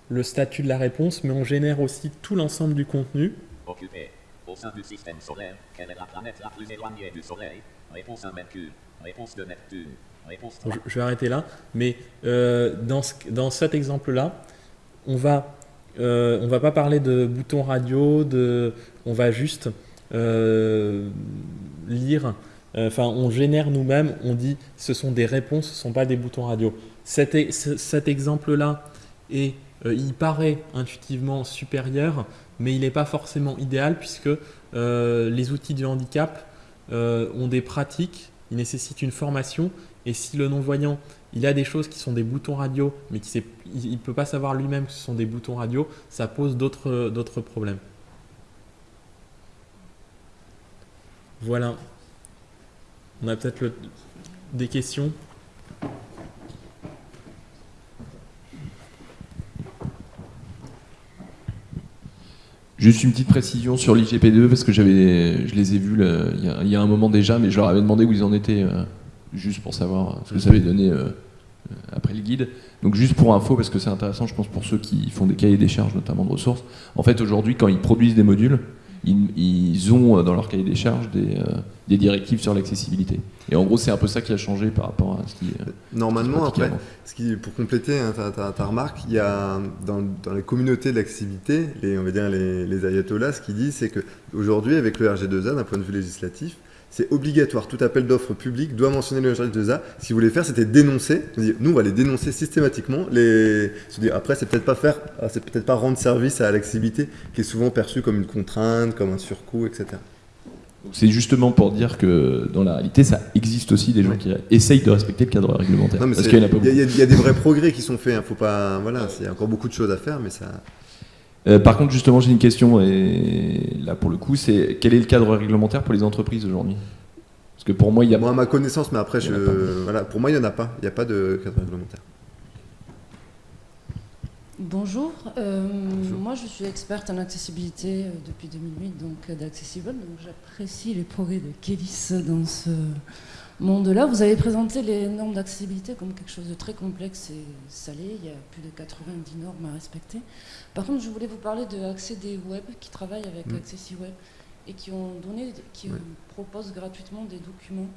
le statut de la réponse, mais on génère aussi tout l'ensemble du contenu. Occupé. Au sein du système solaire, quelle est la planète la plus éloignée du Soleil? Réponse 1, Mercure. Réponse 2, Neptune. Réponse 3. Je, vais arrêter là, mais euh, dans, ce- dans cet exemple-là, on va, euh, on va pas parler de bouton radio, de, on va juste euh, lire. Enfin, on génère nous-mêmes. On dit, ce sont des réponses, ce sont pas des boutons radio. Cet, e- exemple-là il paraît intuitivement supérieur, mais il n'est pas forcément idéal puisque les outils du handicap ont des pratiques, ils nécessitent une formation et si le non-voyant, il a des choses qui sont des boutons radio, mais qui il ne peut pas savoir lui-même que ce sont des boutons radio, ça pose d'autres problèmes. Voilà. On a peut-être des questions. Juste une petite précision sur l'IGP2 parce que j'avais, je les ai vus là, il, y a, il y a un moment déjà, mais je leur avais demandé où ils en étaient, euh, juste pour savoir ce que ça avait donné euh, euh, après le guide. Donc juste pour info, parce que c'est intéressant, je pense pour ceux qui font des cahiers des charges, notamment de ressources. En fait, aujourd'hui, quand ils produisent des modules, ils, ils ont euh, dans leur cahier des charges des, euh, des directives sur l'accessibilité. Et en gros, c'est un peu ça qui a changé par rapport à ce qui. euh, Normalement, après, ce qui, pour compléter hein, ta, ta- ta remarque, il y a dans, dans les communautés de l'accessibilité, les, on va dire les, les ayatollahs, ce qu'ils disent, c'est qu'aujourd'hui, avec le RG2A, d'un point de vue législatif, c'est obligatoire. Tout appel d'offres public doit mentionner le registre de ça. Ce qu'ils voulaient faire, c'était dénoncer. Nous, on va les dénoncer systématiquement. Les... Après, c'est peut-être pas faire, ah, c'est peut-être pas rendre service à l'accessibilité, qui est souvent perçue comme une contrainte, comme un surcoût, etc. C'est justement pour dire que dans la réalité, ça existe aussi des gens Ouais. qui essayent de respecter le cadre réglementaire. Y, y il y a des vrais progrès qui sont faits. hein. Faut pas, voilà, il y a encore beaucoup de choses à faire, mais ça. Euh, par contre, justement, j'ai une question, et là pour le coup, c'est quel est le cadre réglementaire pour les entreprises aujourd'hui? Parce que pour moi, il y a. Moi, à ma connaissance, mais après, je, voilà, pour moi, il n'y en a pas. Il n'y a pas de cadre réglementaire. Bonjour, euh, moi je suis experte en accessibilité euh, depuis 2008, donc d'Accessible, donc j'apprécie les progrès de Kélis dans ce monde-là. Vous avez présenté les normes d'accessibilité comme quelque chose de très complexe et salé, il y a plus de 90 normes à respecter. Par contre, je voulais vous parler de Accéder Web qui travaille avec Mm. AccessiWeb et qui ont donné, qui proposent gratuitement des documents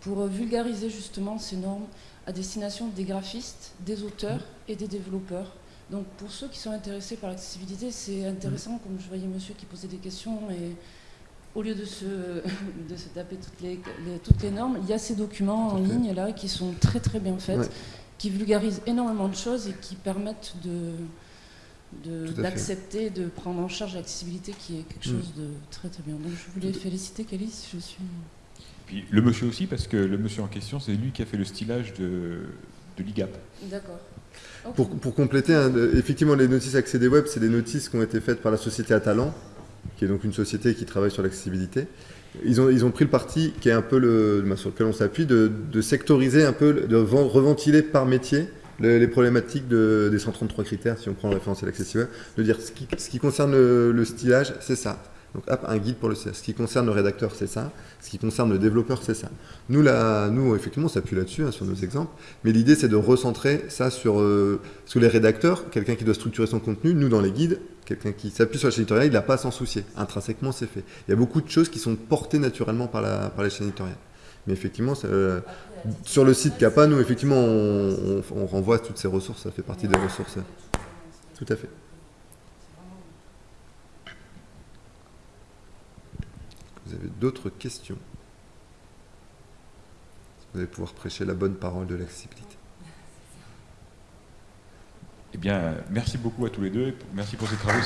pour euh, vulgariser justement ces normes à destination des graphistes, des auteurs et des développeurs. Donc pour ceux qui sont intéressés par l'accessibilité, c'est intéressant, comme je voyais monsieur qui posait des questions, et au lieu de se, de se taper toutes les, les- toutes les normes, il y a ces documents en ligne là qui sont très très bien faits, Ouais. qui vulgarisent énormément de choses et qui permettent de de- Tout à fait. d'accepter, de prendre en charge l'accessibilité qui est quelque Mm. chose de très très bien. Donc je voulais féliciter Kélis, je suis... Puis le monsieur aussi, parce que le monsieur en question, c'est lui qui a fait le stylage de, de l'IGAP. D'accord. Pour, pour compléter, hein, effectivement, les notices accédées web, c'est des notices qui ont été faites par la société Atalan, qui est donc une société qui travaille sur l'accessibilité. Ils ont, ils ont pris le parti, qui est un peu le, bah, sur lequel on s'appuie, de, sectoriser un peu, de ven- reventiler par métier le- les problématiques de- des 133 critères, si on prend en référence à l'accessibilité, de dire ce qui, ce qui concerne le, le stylage, c'est ça. Donc, hop, un guide pour le Ce qui concerne le rédacteur, c'est ça. Ce qui concerne le développeur, c'est ça. Nous, là, nous, effectivement, on s'appuie là-dessus, hein, sur nos exemples. Mais l'idée, c'est de recentrer ça sur, euh, sur les rédacteurs, quelqu'un qui doit structurer son contenu. Nous, dans les guides, quelqu'un qui s'appuie sur la chaîne éditoriale, il n'a pas à s'en soucier. Intrinsèquement, c'est fait. Il y a beaucoup de choses qui sont portées naturellement par la, par la chaîne éditoriale. Mais effectivement, euh, sur le site CAPA, nous, effectivement, on renvoie toutes ces ressources. Ça fait partie des ressources. Tout à fait. Vous avez d'autres questions? Vous allez pouvoir prêcher la bonne parole de l'accessibilité. Eh bien, merci beaucoup à tous les deux. Merci pour ces travaux.